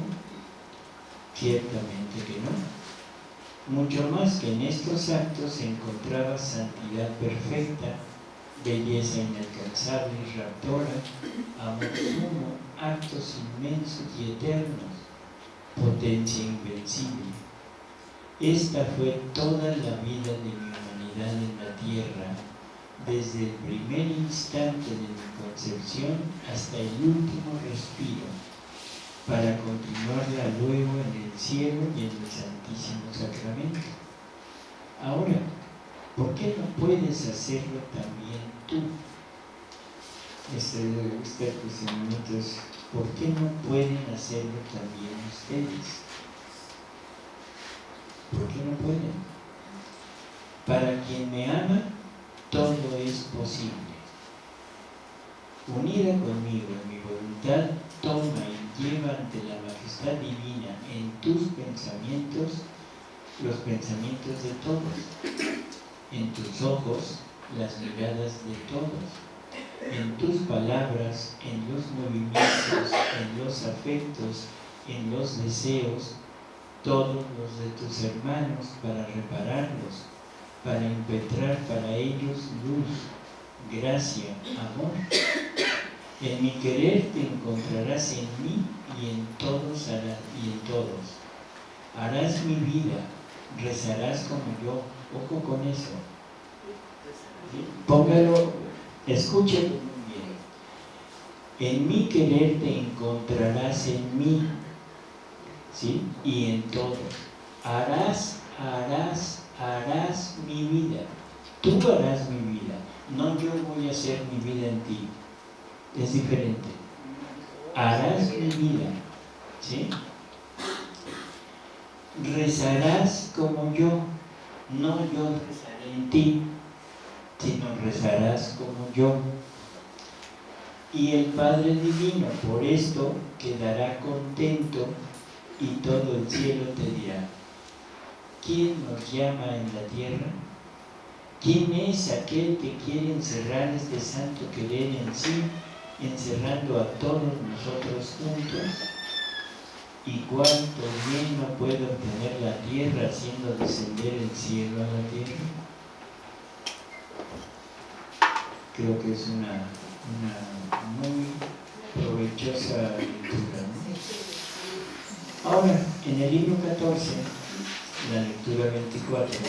Ciertamente que no mucho más que en estos actos se encontraba santidad perfecta, belleza inalcanzable y raptora, amor sumo, actos inmensos y eternos, potencia invencible. Esta fue toda la vida de mi humanidad en la tierra, desde el primer instante de mi concepción hasta el último respiro para continuarla luego en el cielo y en el Santísimo Sacramento. Ahora, ¿por qué no puedes hacerlo también tú? Este, este minutos, ¿por qué no pueden hacerlo también ustedes? ¿Por qué no pueden? Para quien me ama, todo es posible. Unida conmigo en mi voluntad, toma y lleva ante la majestad divina en tus pensamientos los pensamientos de todos, en tus ojos las miradas de todos, en tus palabras, en los movimientos, en los afectos, en los deseos, todos los de tus hermanos para repararlos, para impetrar para ellos luz, gracia, amor en mi querer te encontrarás en mí y en todos y en todos. Harás mi vida, rezarás como yo. Ojo con eso. Póngalo, escúchelo bien. En mi querer te encontrarás en mí, ¿sí? Y en todos. Harás, harás, harás mi vida. Tú harás mi vida. No yo voy a hacer mi vida en ti es diferente. Harás mi vida, ¿sí? Rezarás como yo, no yo rezaré en ti, sino rezarás como yo. Y el Padre Divino por esto quedará contento y todo el cielo te dirá, ¿quién nos llama en la tierra? ¿Quién es aquel que quiere encerrar este santo querer en sí encerrando a todos nosotros juntos y cuánto bien no puede obtener la tierra haciendo descender el cielo a la tierra. Creo que es una, muy provechosa lectura. Ahora, en el libro 14, la lectura 24,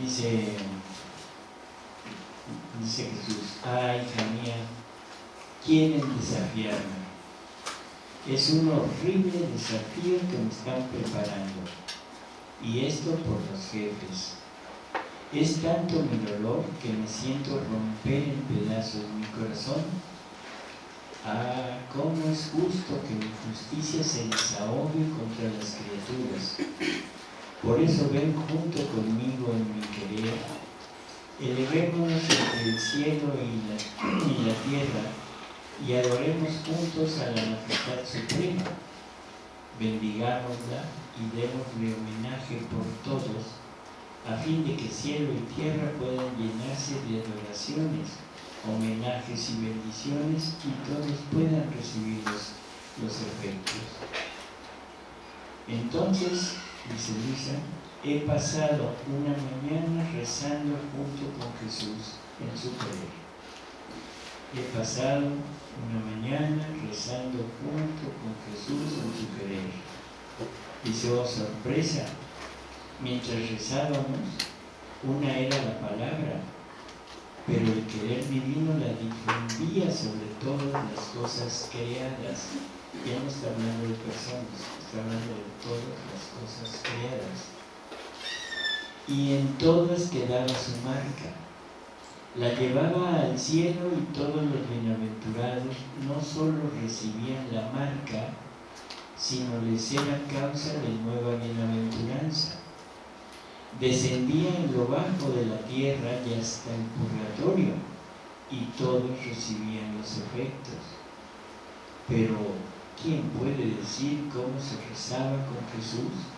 dice dice Jesús, ay hija mía, quieren desafiarme. Es un horrible desafío que me están preparando. Y esto por los jefes. Es tanto mi dolor que me siento romper en pedazos mi corazón. Ah, cómo es justo que mi justicia se desahogue contra las criaturas. Por eso ven junto conmigo en mi querer elevémonos entre el cielo y la, tierra y adoremos juntos a la majestad suprema. Bendigámosla y démosle homenaje por todos, a fin de que cielo y tierra puedan llenarse de adoraciones, homenajes y bendiciones y todos puedan recibir los, efectos. Entonces, dice Luisa, he pasado una mañana rezando junto con Jesús en su querer. He pasado una mañana rezando junto con Jesús en su querer. Dice, oh sorpresa, mientras rezábamos, una era la palabra, pero el querer divino la difundía sobre todas las cosas creadas ya no está hablando de personas, está hablando de todas las cosas creadas. Y en todas quedaba su marca. La llevaba al cielo y todos los bienaventurados no solo recibían la marca, sino les era causa de nueva bienaventuranza. Descendía en lo bajo de la tierra y hasta el purgatorio, y todos recibían los efectos. Pero, ¿quién puede decir cómo se rezaba con Jesús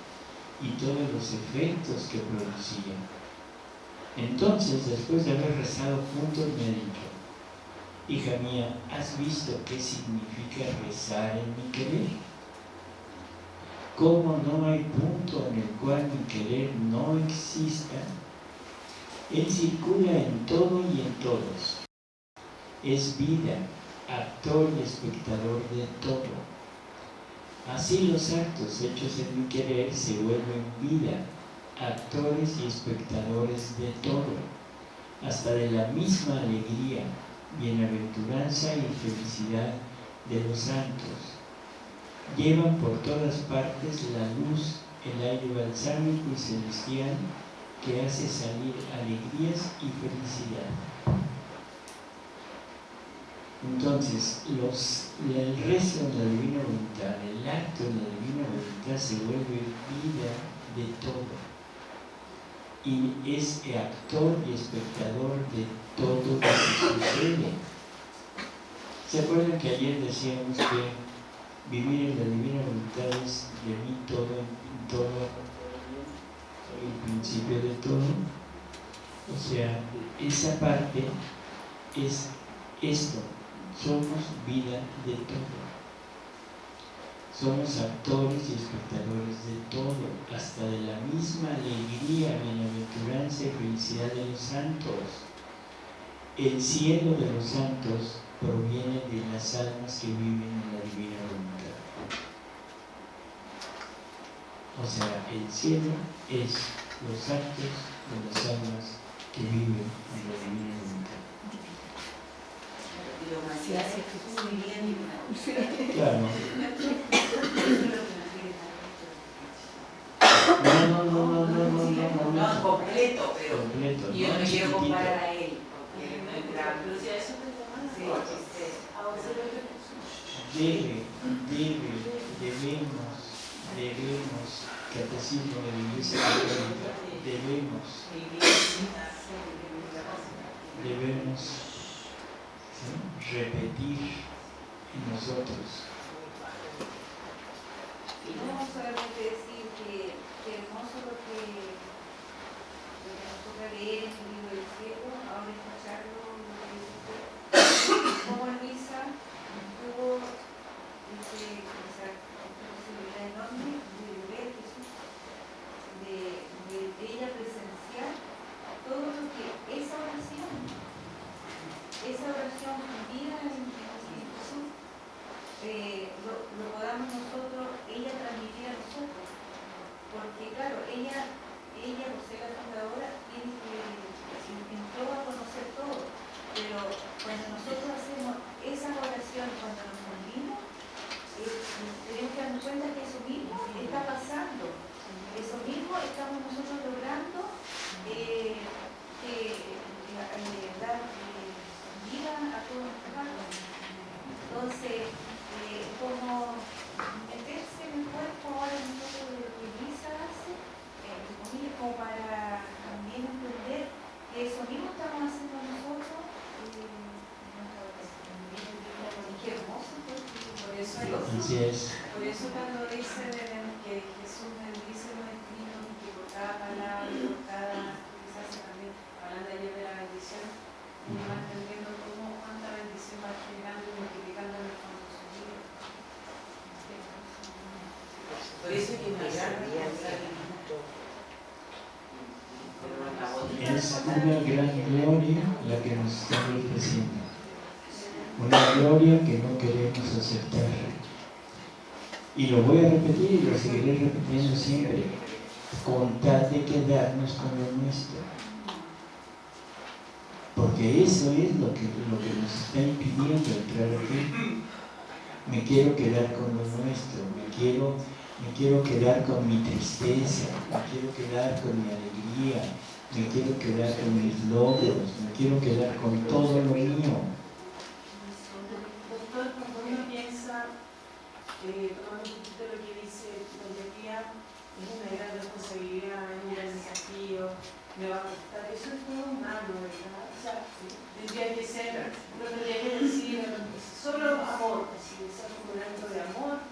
y todos los efectos que producía? Entonces, después de haber rezado juntos, me dicho, hija mía, ¿has visto qué significa rezar en mi querer? ¿Cómo no hay punto en el cual mi querer no exista? Él circula en todo y en todos. Es vida, actor y espectador de todo. Así los actos hechos en mi querer se vuelven vida, actores y espectadores de todo, hasta de la misma alegría, bienaventuranza y felicidad de los santos. Llevan por todas partes la luz, el aire balsámico y celestial que hace salir alegrías y felicidad. Entonces, los, el rezo en la divina voluntad, el acto en la divina voluntad se vuelve vida de todo. Y es actor y espectador de todo lo que sucede. ¿Se acuerdan que ayer decíamos que vivir en la divina voluntad es de mí todo, todo, el principio de todo? O sea, esa parte es esto, somos vida de todo. Somos actores y espectadores de todo, hasta de la misma alegría, bienaventuranza y felicidad de los santos. El cielo de los santos proviene de las almas que viven en la divina voluntad. O sea, el cielo es los actos de las almas que viven en la divina voluntad. Claro. No, no, no, no, no, no, no, No, no. completo, pero Completo, yo no no quiero comparar a él, porque él es debe, debemos, debemos, catecismo de la Iglesia Católica, debemos, debemos ¿sí? repetir en nosotros. Y no solamente decir que, que hermoso lo que, nos toca leer en el libro del cielo, ahora escucharlo, lo que dice como en misa tuvo dice, posibilidad enorme de Jesús, de, de, de ella presenciar todo lo que esa oración, esa oración vivida en, en Jesús, eh, lo, lo podamos nosotros, ella transmitir a nosotros. Porque claro, ella, ella ser la fundadora, tiene que, intentó a conocer todo. Pero cuando nosotros hacemos esa oración, cuando nos tenemos que darnos cuenta que eso mismo está pasando. Eso mismo estamos nosotros logrando eh, que, eh, dar eh, vida a todos nuestros actos. Entonces, eh, como meterse en el cuerpo ahora en todo lo que Luisa hace, como para también entender que eso mismo estamos haciendo nosotros. eh, en nuestra oración. Qué hermoso, pues, por eso hay Así es. por eso cuando dice que Jesús bendice los escritos y que por cada palabra, por cada, quizás también hablando ayer de la bendición, uno va entendiendo cómo cuánta bendición va generando y multiplicando en el fondo de su vida. Por eso que Es una gran gloria la que nos está ofreciendo. Una gloria que no queremos aceptar. Y lo voy a repetir y lo seguiré repitiendo siempre. Con tal de quedarnos con lo nuestro. Porque eso es lo que, lo que nos está impidiendo entrar aquí. me quiero quedar con lo nuestro, me quiero, me quiero quedar con mi tristeza, me quiero quedar con mi alegría, me quiero quedar con mis logros, me quiero quedar con todo lo mío. Doctor, cuando uno piensa, eh, tomando un poquito lo que dice Tía, es una gran responsabilidad, es un gran desafío, me va a costar, eso es todo humano, ¿verdad? O sea, tendría que ser, no tendría que decir, solo amor, así, como un acto de amor,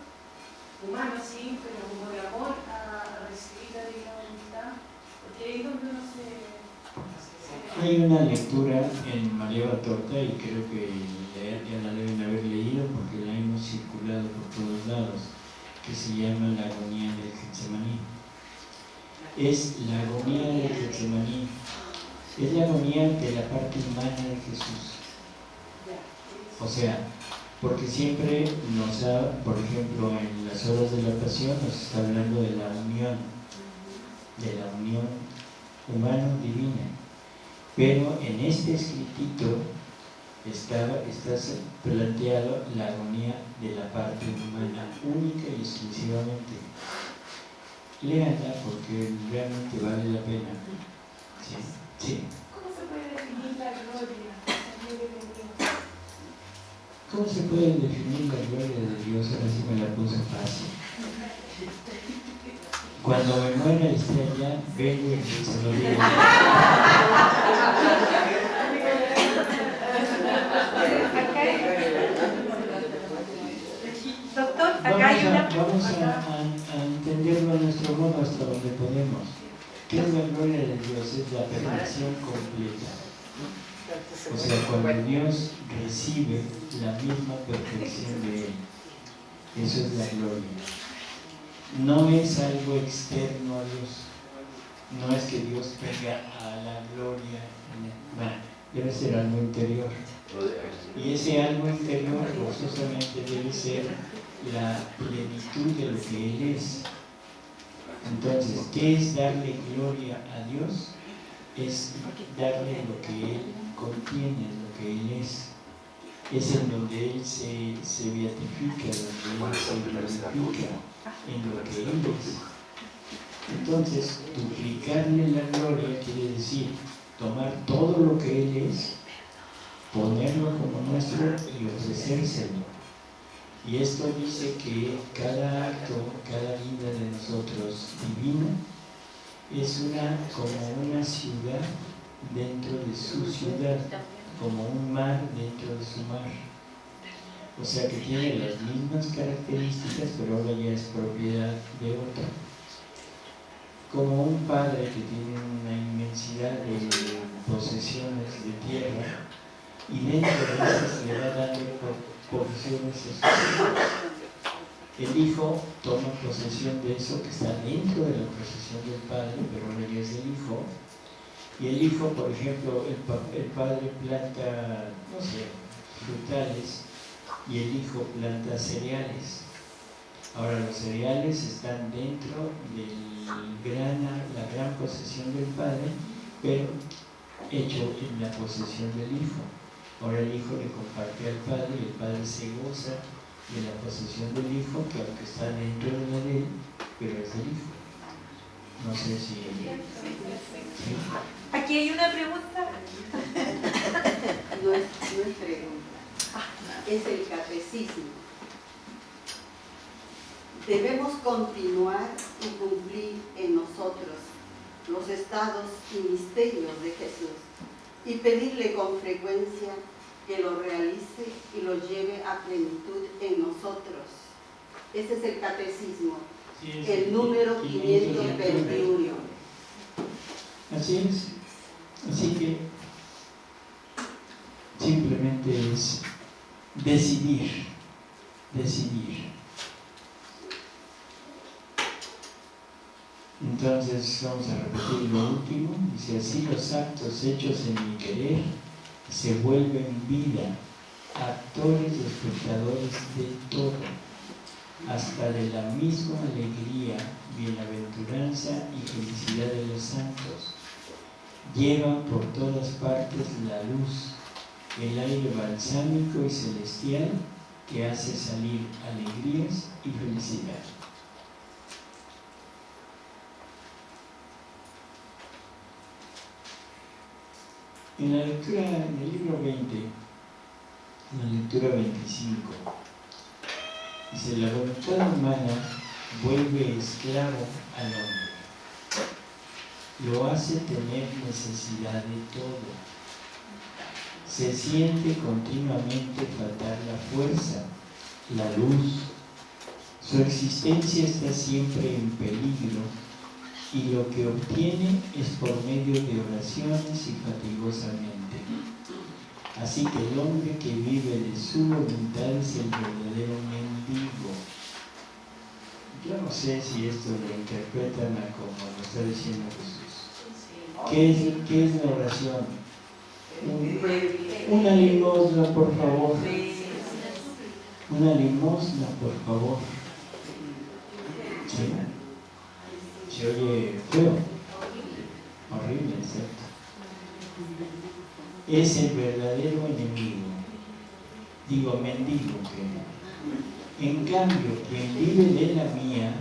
humano sí, pero como de amor a recibir la voluntad, porque ahí es donde uno se... Hay una lectura en María Batorta y creo que ya, ya la deben haber leído porque por todos lados, que se llama La agonía del Getsemaní. Es la agonía del Getsemaní, es la agonía de la parte humana de Jesús. O sea, porque siempre nos ha, por ejemplo, en las horas de la pasión nos está hablando de la unión, de la unión humano-divina. Pero en este escritito está, está planteado la agonía de la parte humana, única y exclusivamente. Léanla porque realmente vale la pena. Sí, sí. ¿Cómo se puede definir la gloria? De Dios? ¿Cómo se puede definir la gloria de Dios? Ahora sí me la puse fácil. Cuando me muera esté allá, vengo y se lo digo. Doctor, acá Vamos hay a, una vamos a, a- a entenderlo a nuestro modo hasta donde podemos. ¿Qué es la gloria de Dios? Es la perfección completa. O sea, cuando Dios recibe la misma perfección de Él. Eso es la gloria. No es algo externo a Dios. No es que Dios venga a la gloria. No, debe ser algo interior. Y ese algo interior forzosamente debe ser la plenitud de lo que Él es. Entonces, ¿qué es darle gloria a Dios? Es darle lo que Él contiene, lo que Él es. Es en donde Él se, se beatifica, donde Él se glorifica, en lo que Él es. Entonces, duplicarle la gloria quiere decir tomar todo lo que Él es, ponerlo como nuestro y ofrecérselo. Y esto dice que cada acto, cada vida de nosotros divina es una como una ciudad dentro de su ciudad, como un mar dentro de su mar. O sea que tiene las mismas características, pero ahora ya es propiedad de otro. Como un padre que tiene una inmensidad de posesiones de tierra y dentro de esas le va dando hijos. El hijo toma posesión de eso que está dentro de la posesión del padre, pero ya es del hijo. Y el hijo, por ejemplo, el, el padre planta, no sé, frutales y el hijo planta cereales. Ahora los cereales están dentro de la gran posesión del padre, pero hecho en la posesión del hijo. Ahora el hijo le comparte al padre y el padre se goza de la posesión del hijo, que aunque está dentro de la él, pero es del hijo. No sé si... ¿sí? Aquí hay una pregunta. No es, no es pregunta, es el catecismo. Debemos continuar y cumplir en nosotros los estados y misterios de Jesús y pedirle con frecuencia que lo realice y lo lleve a plenitud en nosotros. Ese es el catecismo, Sí, es el número 521. Así es. Así que simplemente es decidir, decidir. Entonces vamos a repetir lo último. Dice así los actos hechos en mi querer se vuelven vida, actores y espectadores de todo, hasta de la misma alegría, bienaventuranza y felicidad de los santos. Llevan por todas partes la luz, el aire balsámico y celestial que hace salir alegrías y felicidad. En la lectura, en el libro 20, en la lectura 25, dice, la voluntad humana vuelve esclavo al hombre, lo hace tener necesidad de todo, se siente continuamente faltar la fuerza, la luz, su existencia está siempre en peligro y lo que obtiene es por medio de oraciones y fatigosamente. Así que el hombre que vive de su voluntad es el verdadero mendigo. Yo no sé si esto lo interpretan como lo está diciendo Jesús. ¿Qué es, qué es la oración? una limosna, por favor. Una limosna, por favor. ¿Sí? Se oye feo, horrible, ¿cierto? Es el verdadero enemigo, digo mendigo que en cambio quien vive de la mía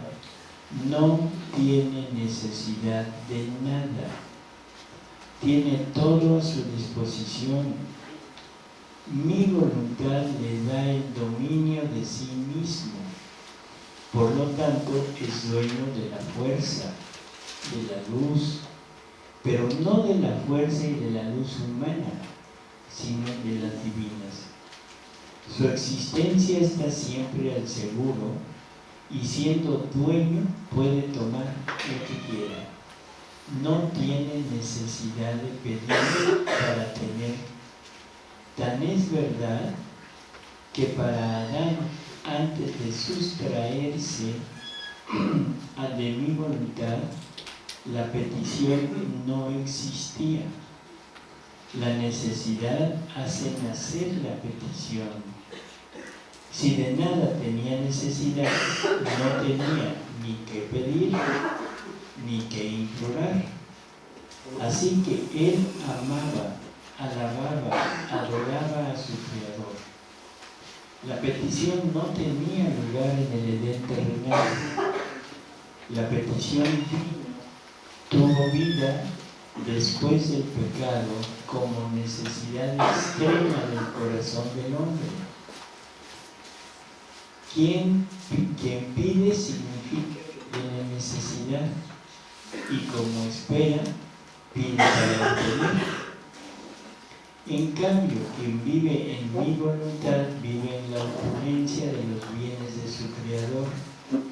no tiene necesidad de nada, tiene todo a su disposición. Mi voluntad le da el dominio de sí mismo por lo tanto, es dueño de la fuerza, de la luz, pero no de la fuerza y de la luz humana, sino de las divinas. Su existencia está siempre al seguro y siendo dueño puede tomar lo que quiera. No tiene necesidad de pedir para tener. Tan es verdad que para Adán antes de sustraerse a de mi voluntad, la petición no existía. La necesidad hace nacer la petición. Si de nada tenía necesidad, no tenía ni que pedir ni que implorar. Así que él amaba, alababa, adoraba a su Creador la petición no tenía lugar en el Edén terrenal. La petición tuvo vida después del pecado como necesidad extrema del corazón del hombre. Quien, quien pide significa tiene necesidad y como espera, pide para obtener. En cambio, quien vive en mi voluntad vive en la opulencia de los bienes de su Creador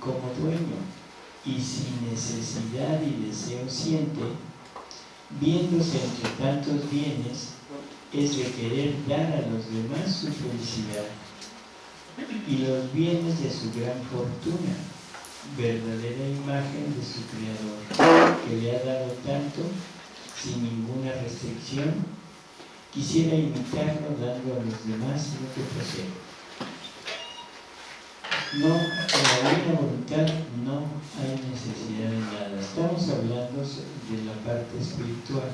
como dueño y sin necesidad y deseo siente, viéndose entre tantos bienes, es de querer dar a los demás su felicidad y los bienes de su gran fortuna, verdadera imagen de su Creador, que le ha dado tanto sin ninguna restricción quisiera imitarlo dando a los demás lo que posee. No, en la buena voluntad no hay necesidad de nada. Estamos hablando de la parte espiritual.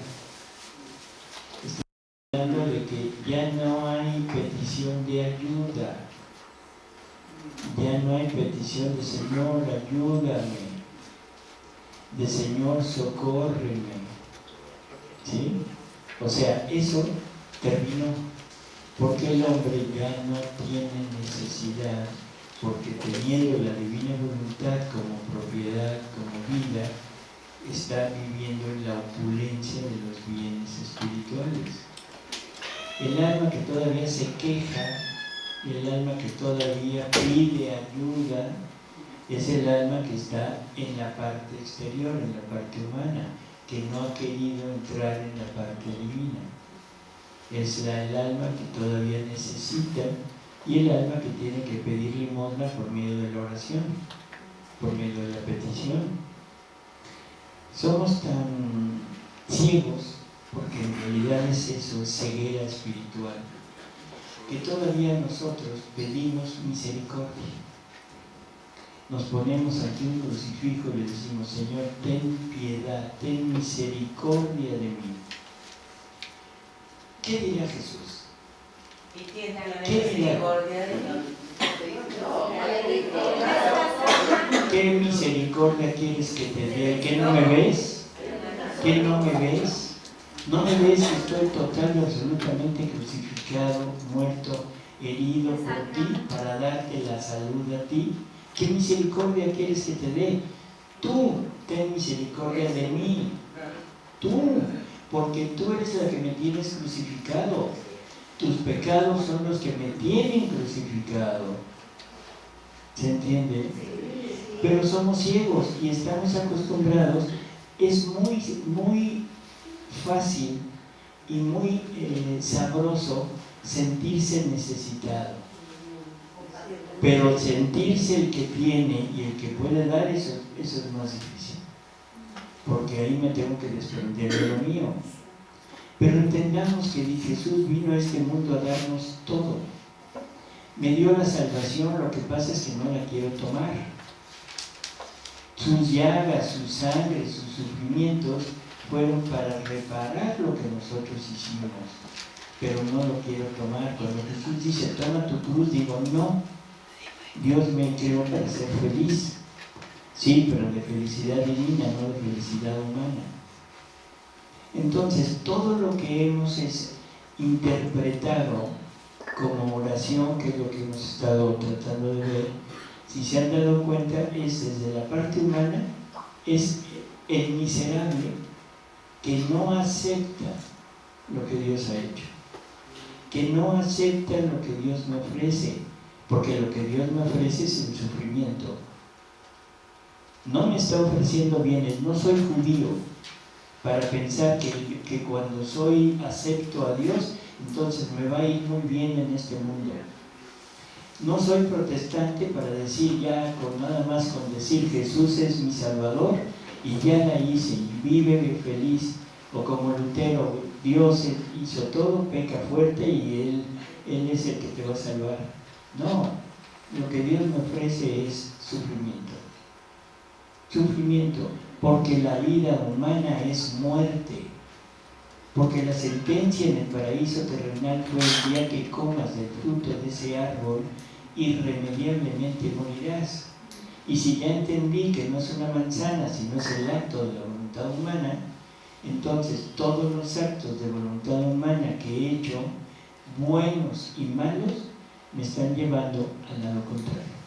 Estamos hablando de que ya no hay petición de ayuda. Ya no hay petición de Señor, ayúdame. De Señor, socórreme. ¿Sí? O sea, eso terminó, porque el hombre ya no tiene necesidad, porque teniendo la divina voluntad como propiedad, como vida, está viviendo en la opulencia de los bienes espirituales. El alma que todavía se queja, el alma que todavía pide ayuda, es el alma que está en la parte exterior, en la parte humana, que no ha querido entrar en la parte divina es el alma que todavía necesita y el alma que tiene que pedir limosna por medio de la oración, por medio de la petición. Somos tan ciegos, porque en realidad es eso, ceguera espiritual, que todavía nosotros pedimos misericordia. Nos ponemos aquí un crucifijo y le decimos, Señor, ten piedad, ten misericordia de mí ¿Qué diría Jesús? Y tiene la ¿Qué diría? ¿Qué misericordia quieres que te dé? ¿Que no me ves? ¿Que no me ves? ¿No me ves que estoy total y absolutamente crucificado, muerto, herido por ti para darte la salud a ti? ¿Qué misericordia quieres que te dé? Tú ten misericordia de mí. Tú, porque tú eres la que me tienes crucificado. Tus pecados son los que me tienen crucificado. ¿Se entiende? Pero somos ciegos y estamos acostumbrados. Es muy, muy fácil y muy eh, sabroso sentirse necesitado. Pero sentirse el que tiene y el que puede dar, eso es más difícil. Porque ahí me tengo que desprender de lo mío. Pero entendamos que Jesús vino a este mundo a darnos todo. Me dio la salvación, lo que pasa es que no la quiero tomar. Sus llagas, su sangre, sus sufrimientos fueron para reparar lo que nosotros hicimos. Pero no lo quiero tomar. Cuando Jesús dice, toma tu cruz, digo, no, Dios me creó para ser feliz. Sí, pero de felicidad divina, no de felicidad humana. Entonces, todo lo que hemos es interpretado como oración, que es lo que hemos estado tratando de ver, si se han dado cuenta, es desde la parte humana, es el miserable que no acepta lo que Dios ha hecho, que no acepta lo que Dios me ofrece, porque lo que Dios me ofrece es el sufrimiento. No me está ofreciendo bienes, no soy judío para pensar que, que cuando soy acepto a Dios, entonces me va a ir muy bien en este mundo. No soy protestante para decir ya con nada más con decir Jesús es mi Salvador y ya la hice y vive feliz. O como Lutero, Dios hizo todo, peca fuerte y Él, él es el que te va a salvar. No, lo que Dios me ofrece es sufrimiento. Sufrimiento, porque la vida humana es muerte. Porque la sentencia en el paraíso terrenal fue el día que comas del fruto de ese árbol, irremediablemente morirás. Y si ya entendí que no es una manzana, sino es el acto de la voluntad humana, entonces todos los actos de voluntad humana que he hecho, buenos y malos, me están llevando al lado contrario.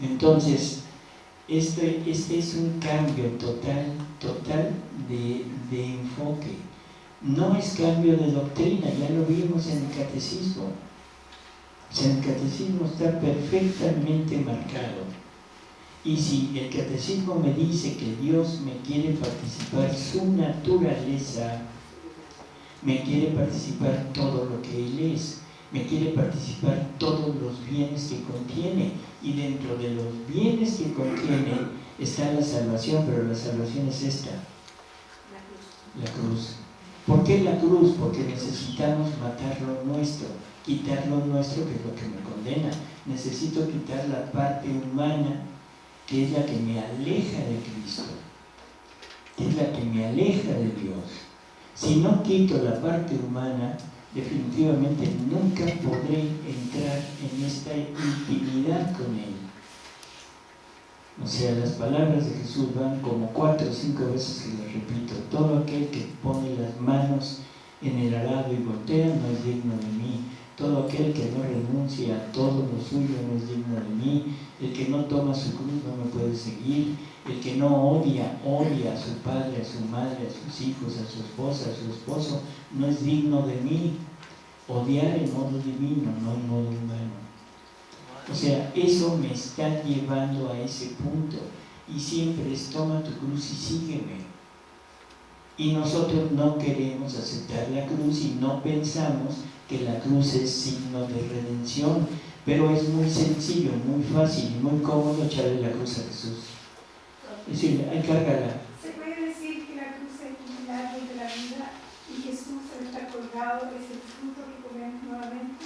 Entonces, este, este es un cambio total, total de, de enfoque. No es cambio de doctrina, ya lo vimos en el catecismo. O el catecismo está perfectamente marcado. Y si el catecismo me dice que Dios me quiere participar su naturaleza, me quiere participar todo lo que Él es, me quiere participar todos los bienes que contiene y dentro de los bienes que contiene está la salvación, pero la salvación es esta, la cruz. ¿Por qué la cruz? Porque necesitamos matar lo nuestro, quitar lo nuestro, que es lo que me condena. Necesito quitar la parte humana, que es la que me aleja de Cristo, que es la que me aleja de Dios. Si no quito la parte humana, definitivamente nunca podré entrar en esta intimidad con Él. O sea, las palabras de Jesús van como cuatro o cinco veces que las repito. Todo aquel que pone las manos en el arado y voltea no es digno de mí. Todo aquel que no renuncia a todo lo suyo no es digno de mí. El que no toma su cruz no me puede seguir. El que no odia, odia a su padre, a su madre, a sus hijos, a su esposa, a su esposo, no es digno de mí. Odiar en modo divino, no en modo humano. O sea, eso me está llevando a ese punto. Y siempre es toma tu cruz y sígueme. Y nosotros no queremos aceptar la cruz y no pensamos que la cruz es signo de redención. Pero es muy sencillo, muy fácil y muy cómodo echarle la cruz a Jesús. Es decir, hay cárgala. Se puede decir que la cruz es el milagro de la vida y Jesús está colgado, es el fruto que comemos nuevamente.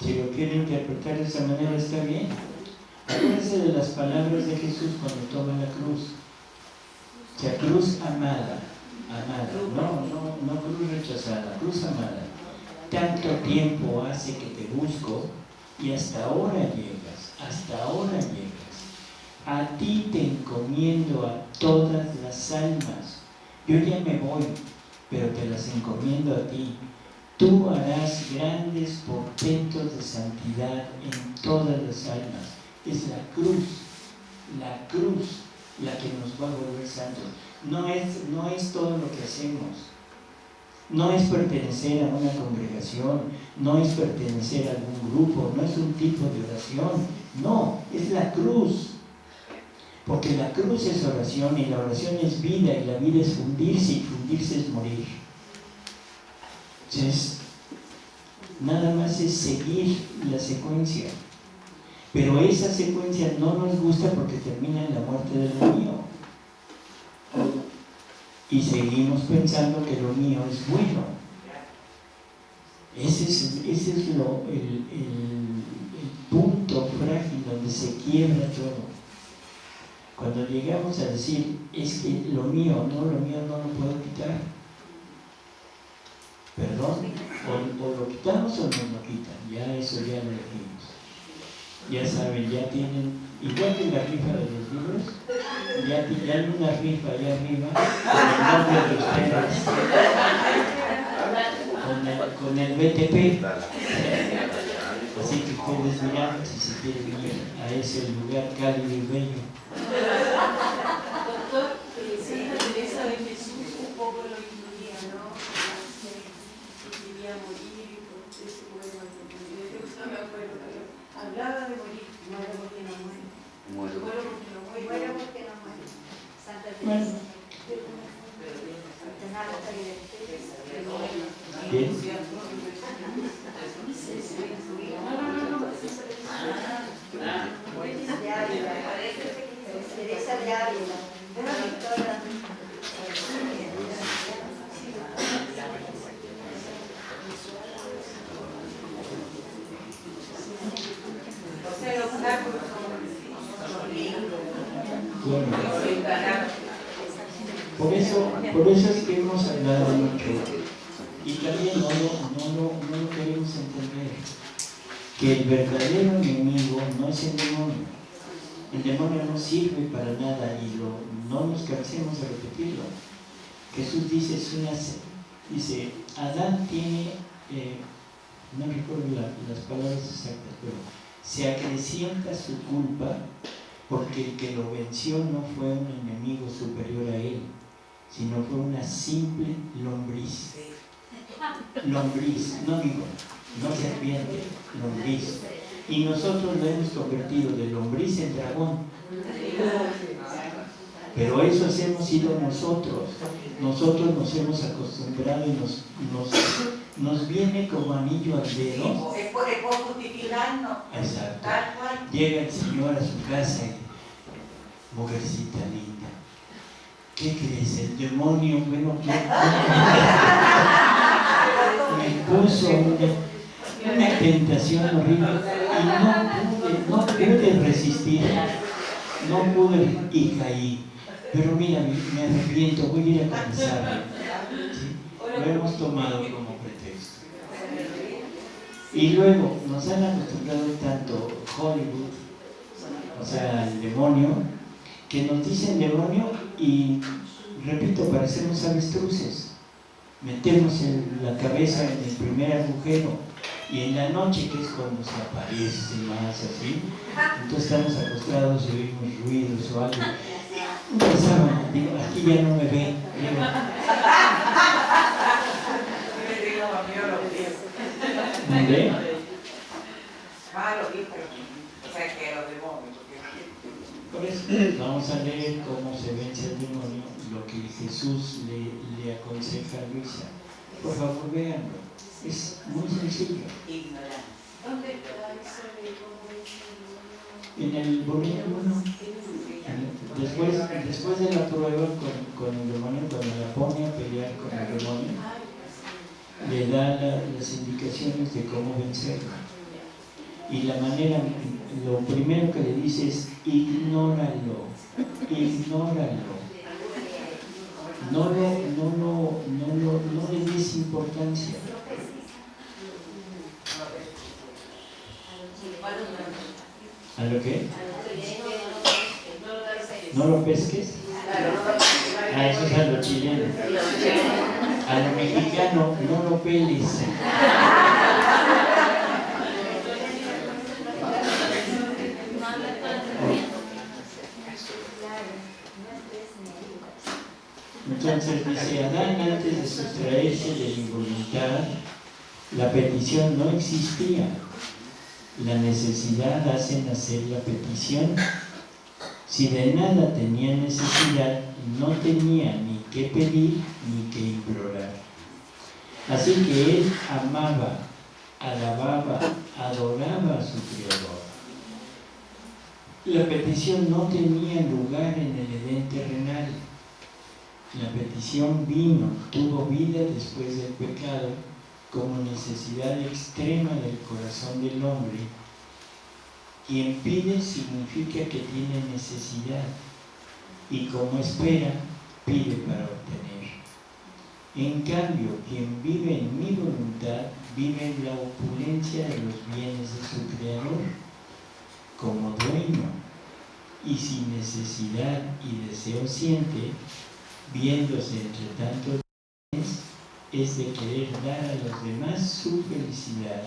Si lo quiere interpretar de esa manera está bien. Acuérdense de las palabras de Jesús cuando toma la cruz. O sea, cruz amada, amada, no, no, no cruz rechazada, cruz amada. Tanto tiempo hace que te busco Y hasta ahora llegas, hasta ahora llegas. A ti te encomiendo a todas las almas. Yo ya me voy, pero te las encomiendo a ti. Tú harás grandes portentos de santidad en todas las almas. Es la cruz, la cruz la que nos va a volver santos. No es, no es todo lo que hacemos. No es pertenecer a una congregación, no es pertenecer a algún grupo, no es un tipo de oración. No, es la cruz. Porque la cruz es oración y la oración es vida y la vida es fundirse y fundirse es morir. Entonces, nada más es seguir la secuencia. Pero esa secuencia no nos gusta porque termina en la muerte de lo mío. Y seguimos pensando que lo mío es bueno. Ese es, ese es el, punto frágil donde se quiebra todo. Cuando llegamos a decir, es que lo mío, no, lo mío no lo puedo quitar. Perdón, o, lo quitamos o no lo quitan, ya eso ya lo elegimos. Ya saben, ya tienen, igual que la rifa de los libros, ya, ti- ya hay una rifa allá arriba con el nombre de ustedes, con el, con el BTP. Así que ustedes dirán si se quieren ir a ese lugar cálido y bello. Doctor, eh, Santa Teresa de Jesús un poco lo incluía, ¿no? Que quería morir y por creo que no me acuerdo, pero hablaba de morir, muero porque no muere. Muero. Muero porque no. Muero porque no muere. Santa sea, los obstáculos son los libros, Bueno. los instalados. Por eso, por eso es que hemos hablado mucho y también no lo, no no lo queremos entender, que el verdadero enemigo no es el demonio. El demonio no sirve para nada y lo, no nos cansemos de repetirlo. Jesús dice, es una, dice, Adán tiene, eh, no recuerdo la- las palabras exactas, pero se acrecienta su culpa porque el que lo venció no fue un enemigo superior a él, sino fue una simple lombriz. Lombriz, no digo, no serpiente, lombriz. Y nosotros lo hemos convertido de lombriz en dragón. Pero eso hemos sido nosotros. Nosotros nos hemos acostumbrado y nos, nos, nos viene como anillo al dedo. Es por, justificarnos, Exacto. Llega el Señor a su casa y, mujercita linda, ¿qué crees? El demonio, bueno, ¿qué? me puso una, una tentación horrible y no pude, no pude resistir, no pude y caí. Pero mira, me, arrepiento, voy a ir a. ¿sí? Lo hemos tomado como pretexto. Y luego nos han acostumbrado tanto Hollywood, o sea, el demonio, que nos dicen demonio y, repito, parecemos avestruces. Metemos la cabeza en el primer agujero y en la noche, que es cuando se aparece más así, entonces estamos acostados y oímos ruidos o algo. Sábana, digo, aquí ya no me ven. digo. ¿dónde? Ah, los pies, pero, o sea, que los demonios. vamos a leer cómo se vence el demonio, lo que Jesús le, le aconseja a Luisa. Por favor, véanlo. Es muy sencillo. Ignorante. ¿Dónde está eso de cómo es el En el volumen 1, después, después de la prueba con, con el demonio, cuando la pone a pelear con el demonio, le da la- las indicaciones de cómo vencerlo. Y la manera, lo primero que le dice es ignóralo, ignóralo. No, lo, no, lo- no, lo- no le des importancia. ¿A lo? A chileno no lo pesques. ¿No lo pesques? Ah, eso es a lo chileno. A lo mexicano, no lo peles. Entonces dice Adán antes de sustraerse de la involuntad, la petición no existía. La necesidad hace nacer la petición. Si de nada tenía necesidad, no tenía ni que pedir ni que implorar. Así que él amaba, alababa, adoraba a su Creador. La petición no tenía lugar en el Edén terrenal. La petición vino, tuvo vida después del pecado como necesidad extrema del corazón del hombre. Quien pide significa que tiene necesidad y como espera, pide para obtener. En cambio, quien vive en mi voluntad, vive en la opulencia de los bienes de su Creador, como dueño, y sin necesidad y deseo siente, viéndose entre tantos es de querer dar a los demás su felicidad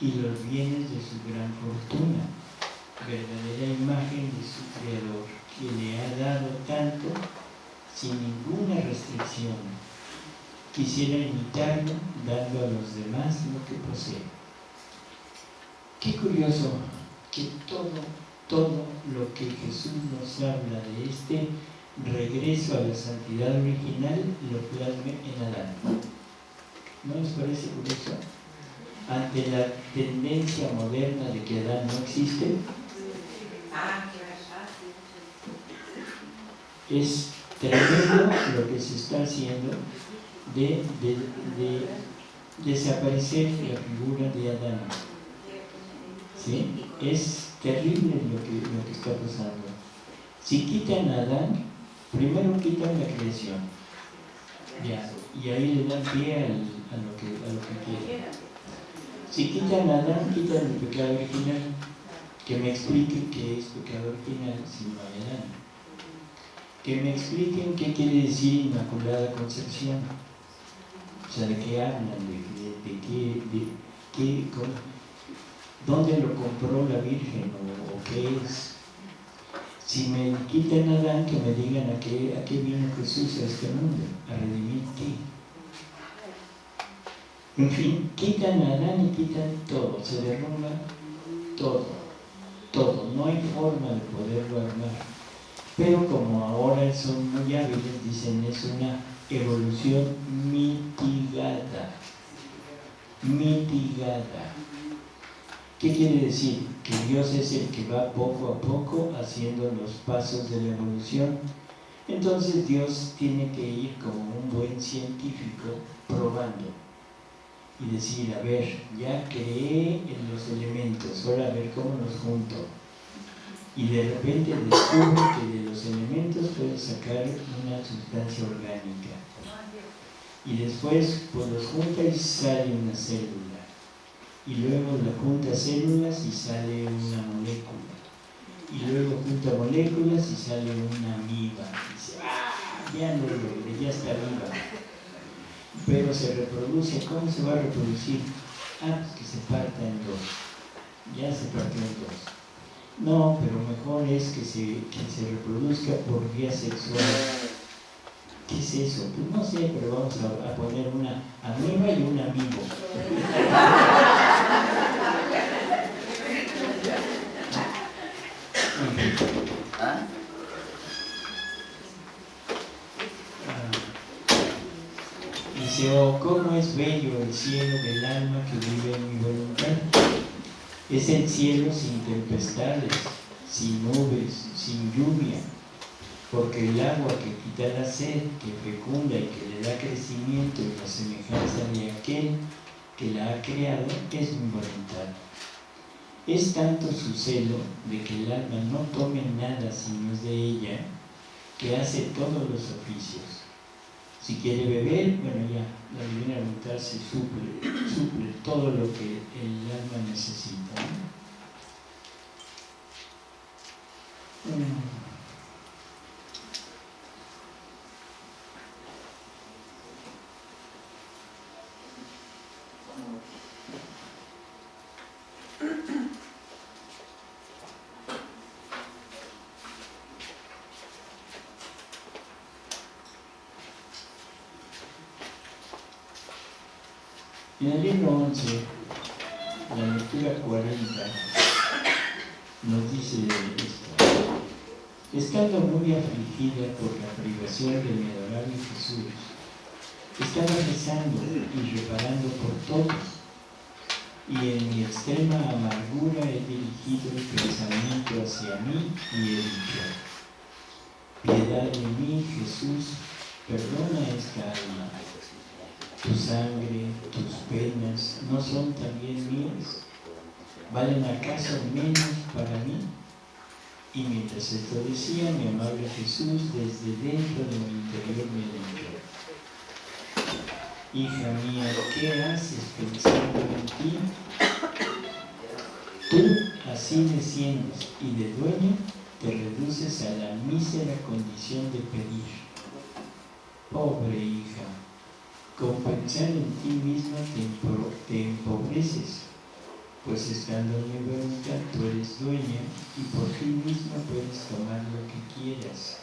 y los bienes de su gran fortuna, verdadera imagen de su Creador, que le ha dado tanto sin ninguna restricción. Quisiera imitarlo dando a los demás lo que posee. Qué curioso que todo, todo lo que Jesús nos habla de este regreso a la santidad original lo plasme en Adán. ¿No les parece curioso? Ante la tendencia moderna de que Adán no existe, es tremendo lo que se está haciendo de, de, de desaparecer la figura de Adán. ¿Sí? Es terrible lo que, lo que está pasando. Si quitan a Adán, primero quitan la creación. Ya, y ahí le dan pie a, lo que, a quieren. Si quitan a Adán, quitan el pecado original. Que me expliquen qué es pecado original si no hay Adán. Que me expliquen qué quiere decir Inmaculada Concepción. O sea, de qué hablan, de, qué, de dónde lo compró la Virgen o qué es. Si me quitan a Adán, que me digan a qué, a qué vino Jesús a este mundo, a redimir qué. En fin, quitan a Adán y quitan todo, se derrumba todo, todo, no hay forma de poderlo armar. Pero como ahora son muy hábiles, dicen es una evolución mitigada, mitigada. ¿Qué quiere decir? Que Dios es el que va poco a poco haciendo los pasos de la evolución. Entonces Dios tiene que ir como un buen científico probando y decir, a ver, ya creé en los elementos, ahora a ver cómo los junto. Y de repente descubre que de los elementos puede sacar una sustancia orgánica. Y después pues los junta y sale una célula y luego la junta células y sale una molécula. Y luego junta moléculas y sale una amiba. Y dice, ¡ah! Ya lo logré, ya está viva. Pero se reproduce, ¿cómo se va a reproducir? Ah, pues que se parta en dos. Ya se partió en dos. No, pero mejor es que se, que se reproduzca por vía sexual. ¿Qué es eso? Pues no sé, pero vamos a, a poner una amiba y un amigo. ¿Ah? Dice, oh, cómo es bello el cielo del alma que vive en mi voluntad. Es el cielo sin tempestades, sin nubes, sin lluvia, porque el agua que quita la sed, que fecunda y que le da crecimiento y la semejanza de aquel que la ha creado, es mi voluntad. Es tanto su celo de que el alma no tome nada si no es de ella, que hace todos los oficios. Si quiere beber, bueno ya, la divina voluntad se suple, suple todo lo que el alma necesita. ¿no? Mm. En el libro 11, la lectura 40, nos dice esto. Estando muy afligida por la privación de mi adorable Jesús, estaba rezando y reparando por todos, y en mi extrema amargura he dirigido el pensamiento hacia mí y he dicho, piedad de mí, Jesús, perdona esta alma tu sangre, tus penas, ¿no son también mías? ¿Valen acaso menos para mí? Y mientras esto decía, mi amable Jesús desde dentro de mi interior me Hija mía, ¿qué haces pensando en ti? Tú así desciendes y de dueño te reduces a la mísera condición de pedir. Pobre hija, con pensar en ti misma te, empobreces, pues estando en mi voluntad tú eres dueña y por ti misma puedes tomar lo que quieras.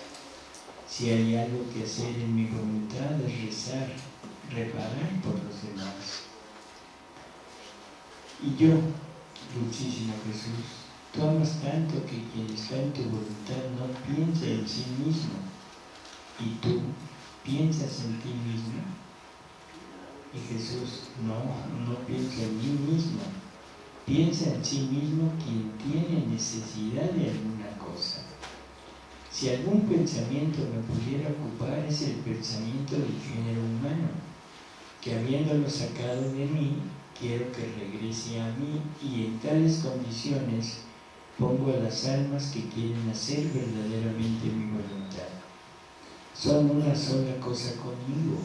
Si hay algo que hacer en mi voluntad es rezar, reparar por los demás. Y yo, dulcísimo Jesús, tú amas tanto que quien está en tu voluntad no piensa en sí mismo, y tú piensas en ti mismo y Jesús, no, no piensa en mí mismo, piensa en sí mismo quien tiene necesidad de alguna cosa. Si algún pensamiento me pudiera ocupar es el pensamiento del género humano, que habiéndolo sacado de mí, quiero que regrese a mí y en tales condiciones pongo a las almas que quieren hacer verdaderamente mi voluntad. Son una sola cosa conmigo,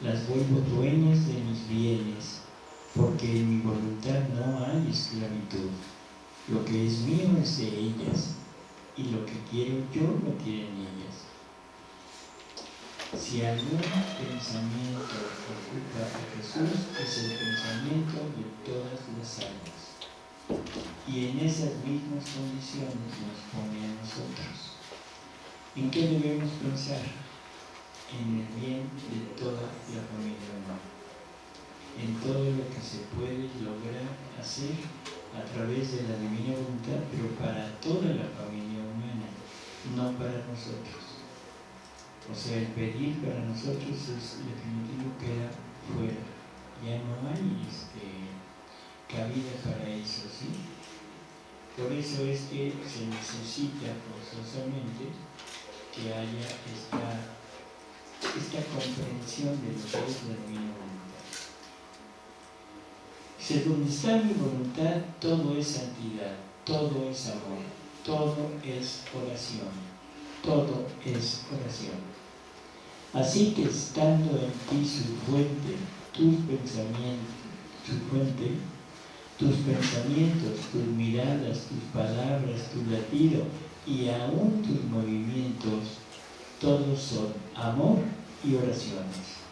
las vuelvo dueñas de mis bienes, porque en mi voluntad no hay esclavitud. Lo que es mío es de ellas, y lo que quiero yo lo quieren ellas. Si algún pensamiento ocupa a Jesús, es el pensamiento de todas las almas. Y en esas mismas condiciones nos pone a nosotros. ¿En qué debemos pensar? en el bien de toda la familia humana, en todo lo que se puede lograr hacer a través de la divina voluntad, pero para toda la familia humana, no para nosotros. O sea, el pedir para nosotros es definitivo queda fuera. Ya no hay este, cabida para eso, ¿sí? Por eso es que se necesita forzosamente que haya esta esta comprensión de lo que es la divina voluntad. Según está mi voluntad, todo es santidad, todo es amor, todo es oración, todo es oración. Así que estando en ti su fuente, tus pensamientos, su fuente, tus pensamientos, tus miradas, tus palabras, tu latido y aún tus movimientos, todos son amor y oraciones.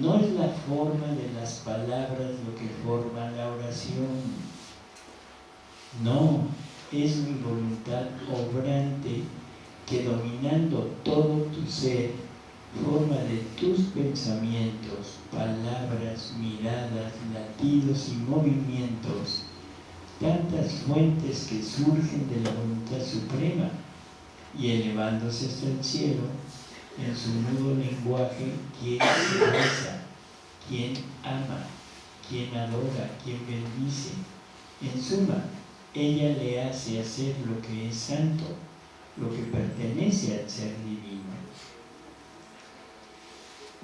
No es la forma de las palabras lo que forma la oración. No, es mi voluntad obrante que dominando todo tu ser, forma de tus pensamientos, palabras, miradas, latidos y movimientos, tantas fuentes que surgen de la voluntad suprema y elevándose hasta el cielo, en su nuevo lenguaje quien reza, quien ama, quien adora, quien bendice. En suma, ella le hace hacer lo que es santo, lo que pertenece al ser divino.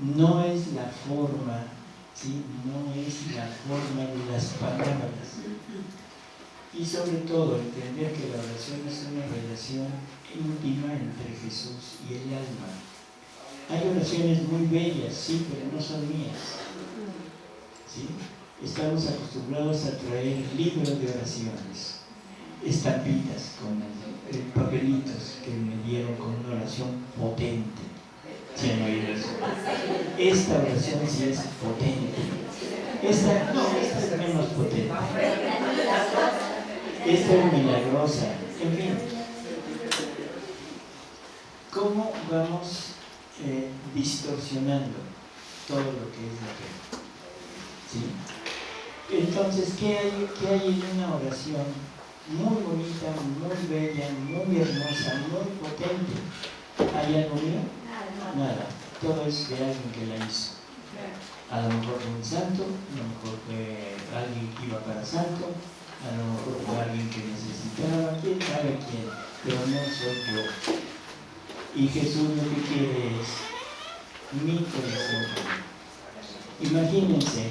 No es la forma, ¿sí? no es la forma de las palabras. Y sobre todo entender que la oración es una relación íntima entre Jesús y el alma hay oraciones muy bellas, sí, pero no son mías. ¿Sí? Estamos acostumbrados a traer libros de oraciones, estampitas con el, angelitos que me dieron con una oración potente. Esta oración sí es potente. Esta, no, esta es menos potente. Esta es milagrosa. En fin. ¿Cómo vamos eh, distorsionando todo lo que es la fe? ¿Sí? Entonces, ¿qué hay, ¿qué hay en una oración muy bonita, muy bella, muy hermosa, muy potente? ¿Hay algo mío? Nada. Todo es de alguien que la hizo. A lo mejor fue un santo, a lo mejor fue alguien que iba para santo, a lo mejor fue alguien que necesitaba, quién sabe quién, pero no soy yo. Y Jesús lo que quiere es mi corazón. Imagínense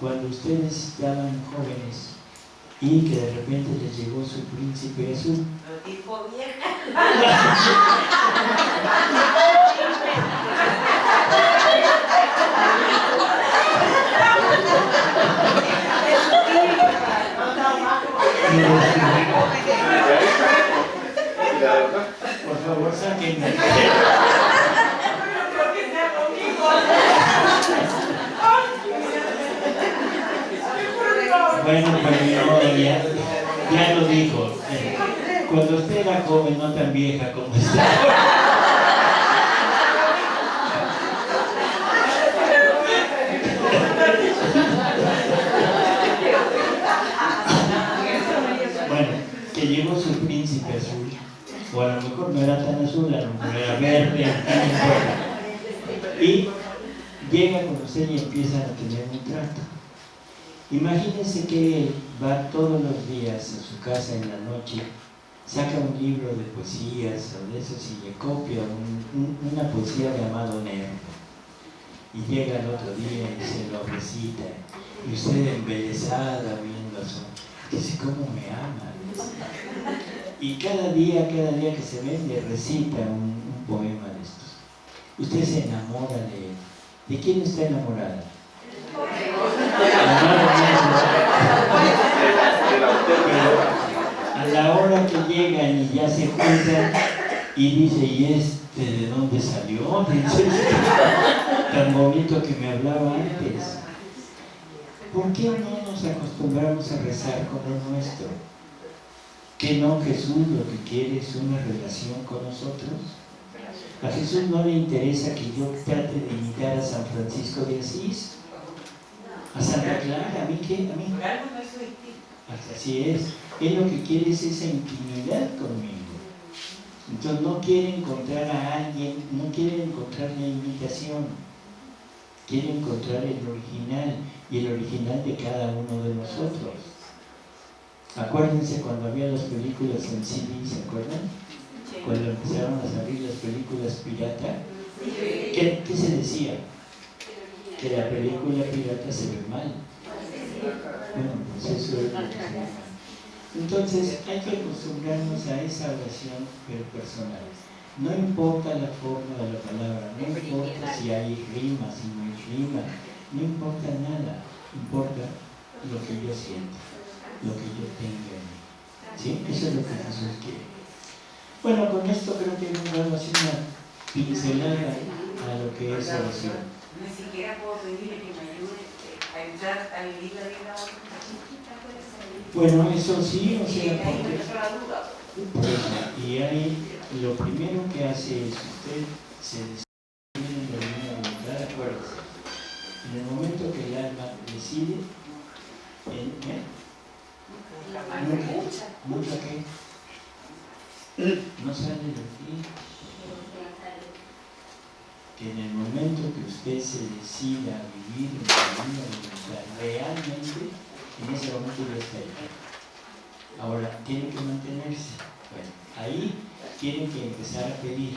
cuando ustedes estaban jóvenes y que de repente les llegó su príncipe azul. Lo tipo vieja. Por favor, sáquenme. Bueno, ya, ya lo dijo. Cuando usted era joven, no tan vieja como está. Bueno, que llegó su príncipe azul, o a lo mejor no era tan azul, a lo mejor era verde, y llega con usted y empiezan a tener un trato. Imagínense que él va todos los días a su casa en la noche, saca un libro de poesías o de esos y le copia un- un- una poesía llamado Nervo. Y llega el otro día y se lo recita. Y usted embelesada viendo eso, dice, ¿cómo me ama? Y cada día, cada día que se ven, le recita un, poema de estos. Usted se enamora de él. ¿De quién está enamorada? A la hora que llegan y ya se juntan y dice, ¿y este de dónde salió? Tan bonito que me hablaba antes. ¿Por qué no nos acostumbramos a rezar con lo nuestro? ¿Que no Jesús lo que quiere es una relación con nosotros? A Jesús no le interesa que yo trate de imitar a San Francisco de Asís, a Santa Clara, a mí qué, a mí. Así es. Él lo que quiere es esa intimidad conmigo. Entonces no quiere encontrar a alguien, no quiere encontrar la imitación. Quiere encontrar el original y el original de cada uno de nosotros. Acuérdense cuando había las películas en CD, ¿se acuerdan? Cuando empezaron a salir las películas pirata, ¿qué, qué se decía? Que la película pirata se ve mal. Bueno, pues eso es lo que se. Entonces hay que acostumbrarnos a esa oración pero personal. No importa la forma de la palabra, no importa si hay rima, si no hay rima, no importa nada, importa lo que yo siento, lo que yo tenga en mí. ¿Sí? Eso es lo que Jesús quiere. Bueno, con esto creo que hemos dado así una pincelada a lo que es oración. Ni siquiera puedo pedirle que me ayude a entrar al libro de la Bueno, eso sí, o sea, duda. Pues, y ahí lo primero que hace es usted se decide en la divina voluntad, acuérdese. En el momento que el alma decide, en, ¿eh? Mucha, mucha que no sale de aquí, que en el momento que usted se decida a vivir en la voluntad realmente, en ese momento ya está ahí. Ahora, tiene que mantenerse. Bueno, ahí tiene que empezar a pedir.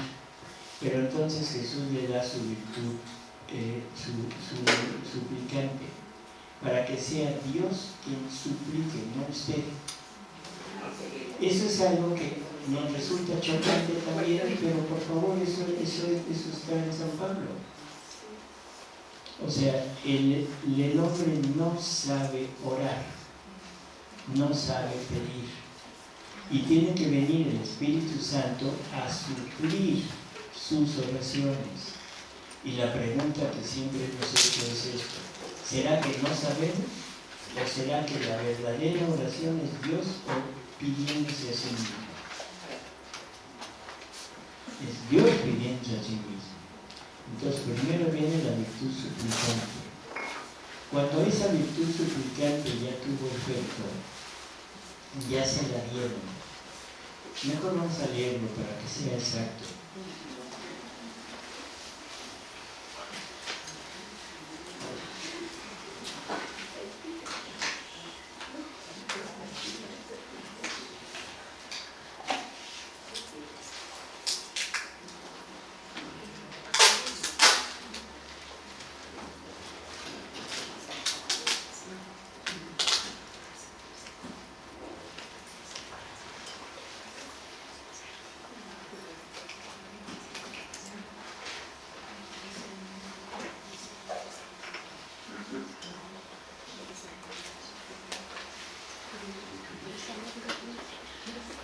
Pero entonces Jesús le da su virtud, eh, su, su suplicante, para que sea Dios quien suplique, no usted. Eso es algo que nos resulta chocante también, pero por favor, eso, eso, eso está en San Pablo. O sea, el, el hombre no sabe orar, no sabe pedir. Y tiene que venir el Espíritu Santo a suplir sus oraciones. Y la pregunta que siempre nos he hecho es esta. ¿Será que no sabemos? ¿O será que la verdadera oración es Dios pidiéndose a sí mismo? Es Dios pidiéndose a sí mismo. Entonces primero viene la virtud suplicante. Cuando esa virtud suplicante ya tuvo efecto, ya se la dieron. Mejor vamos a leerlo para que sea exacto. Thank you.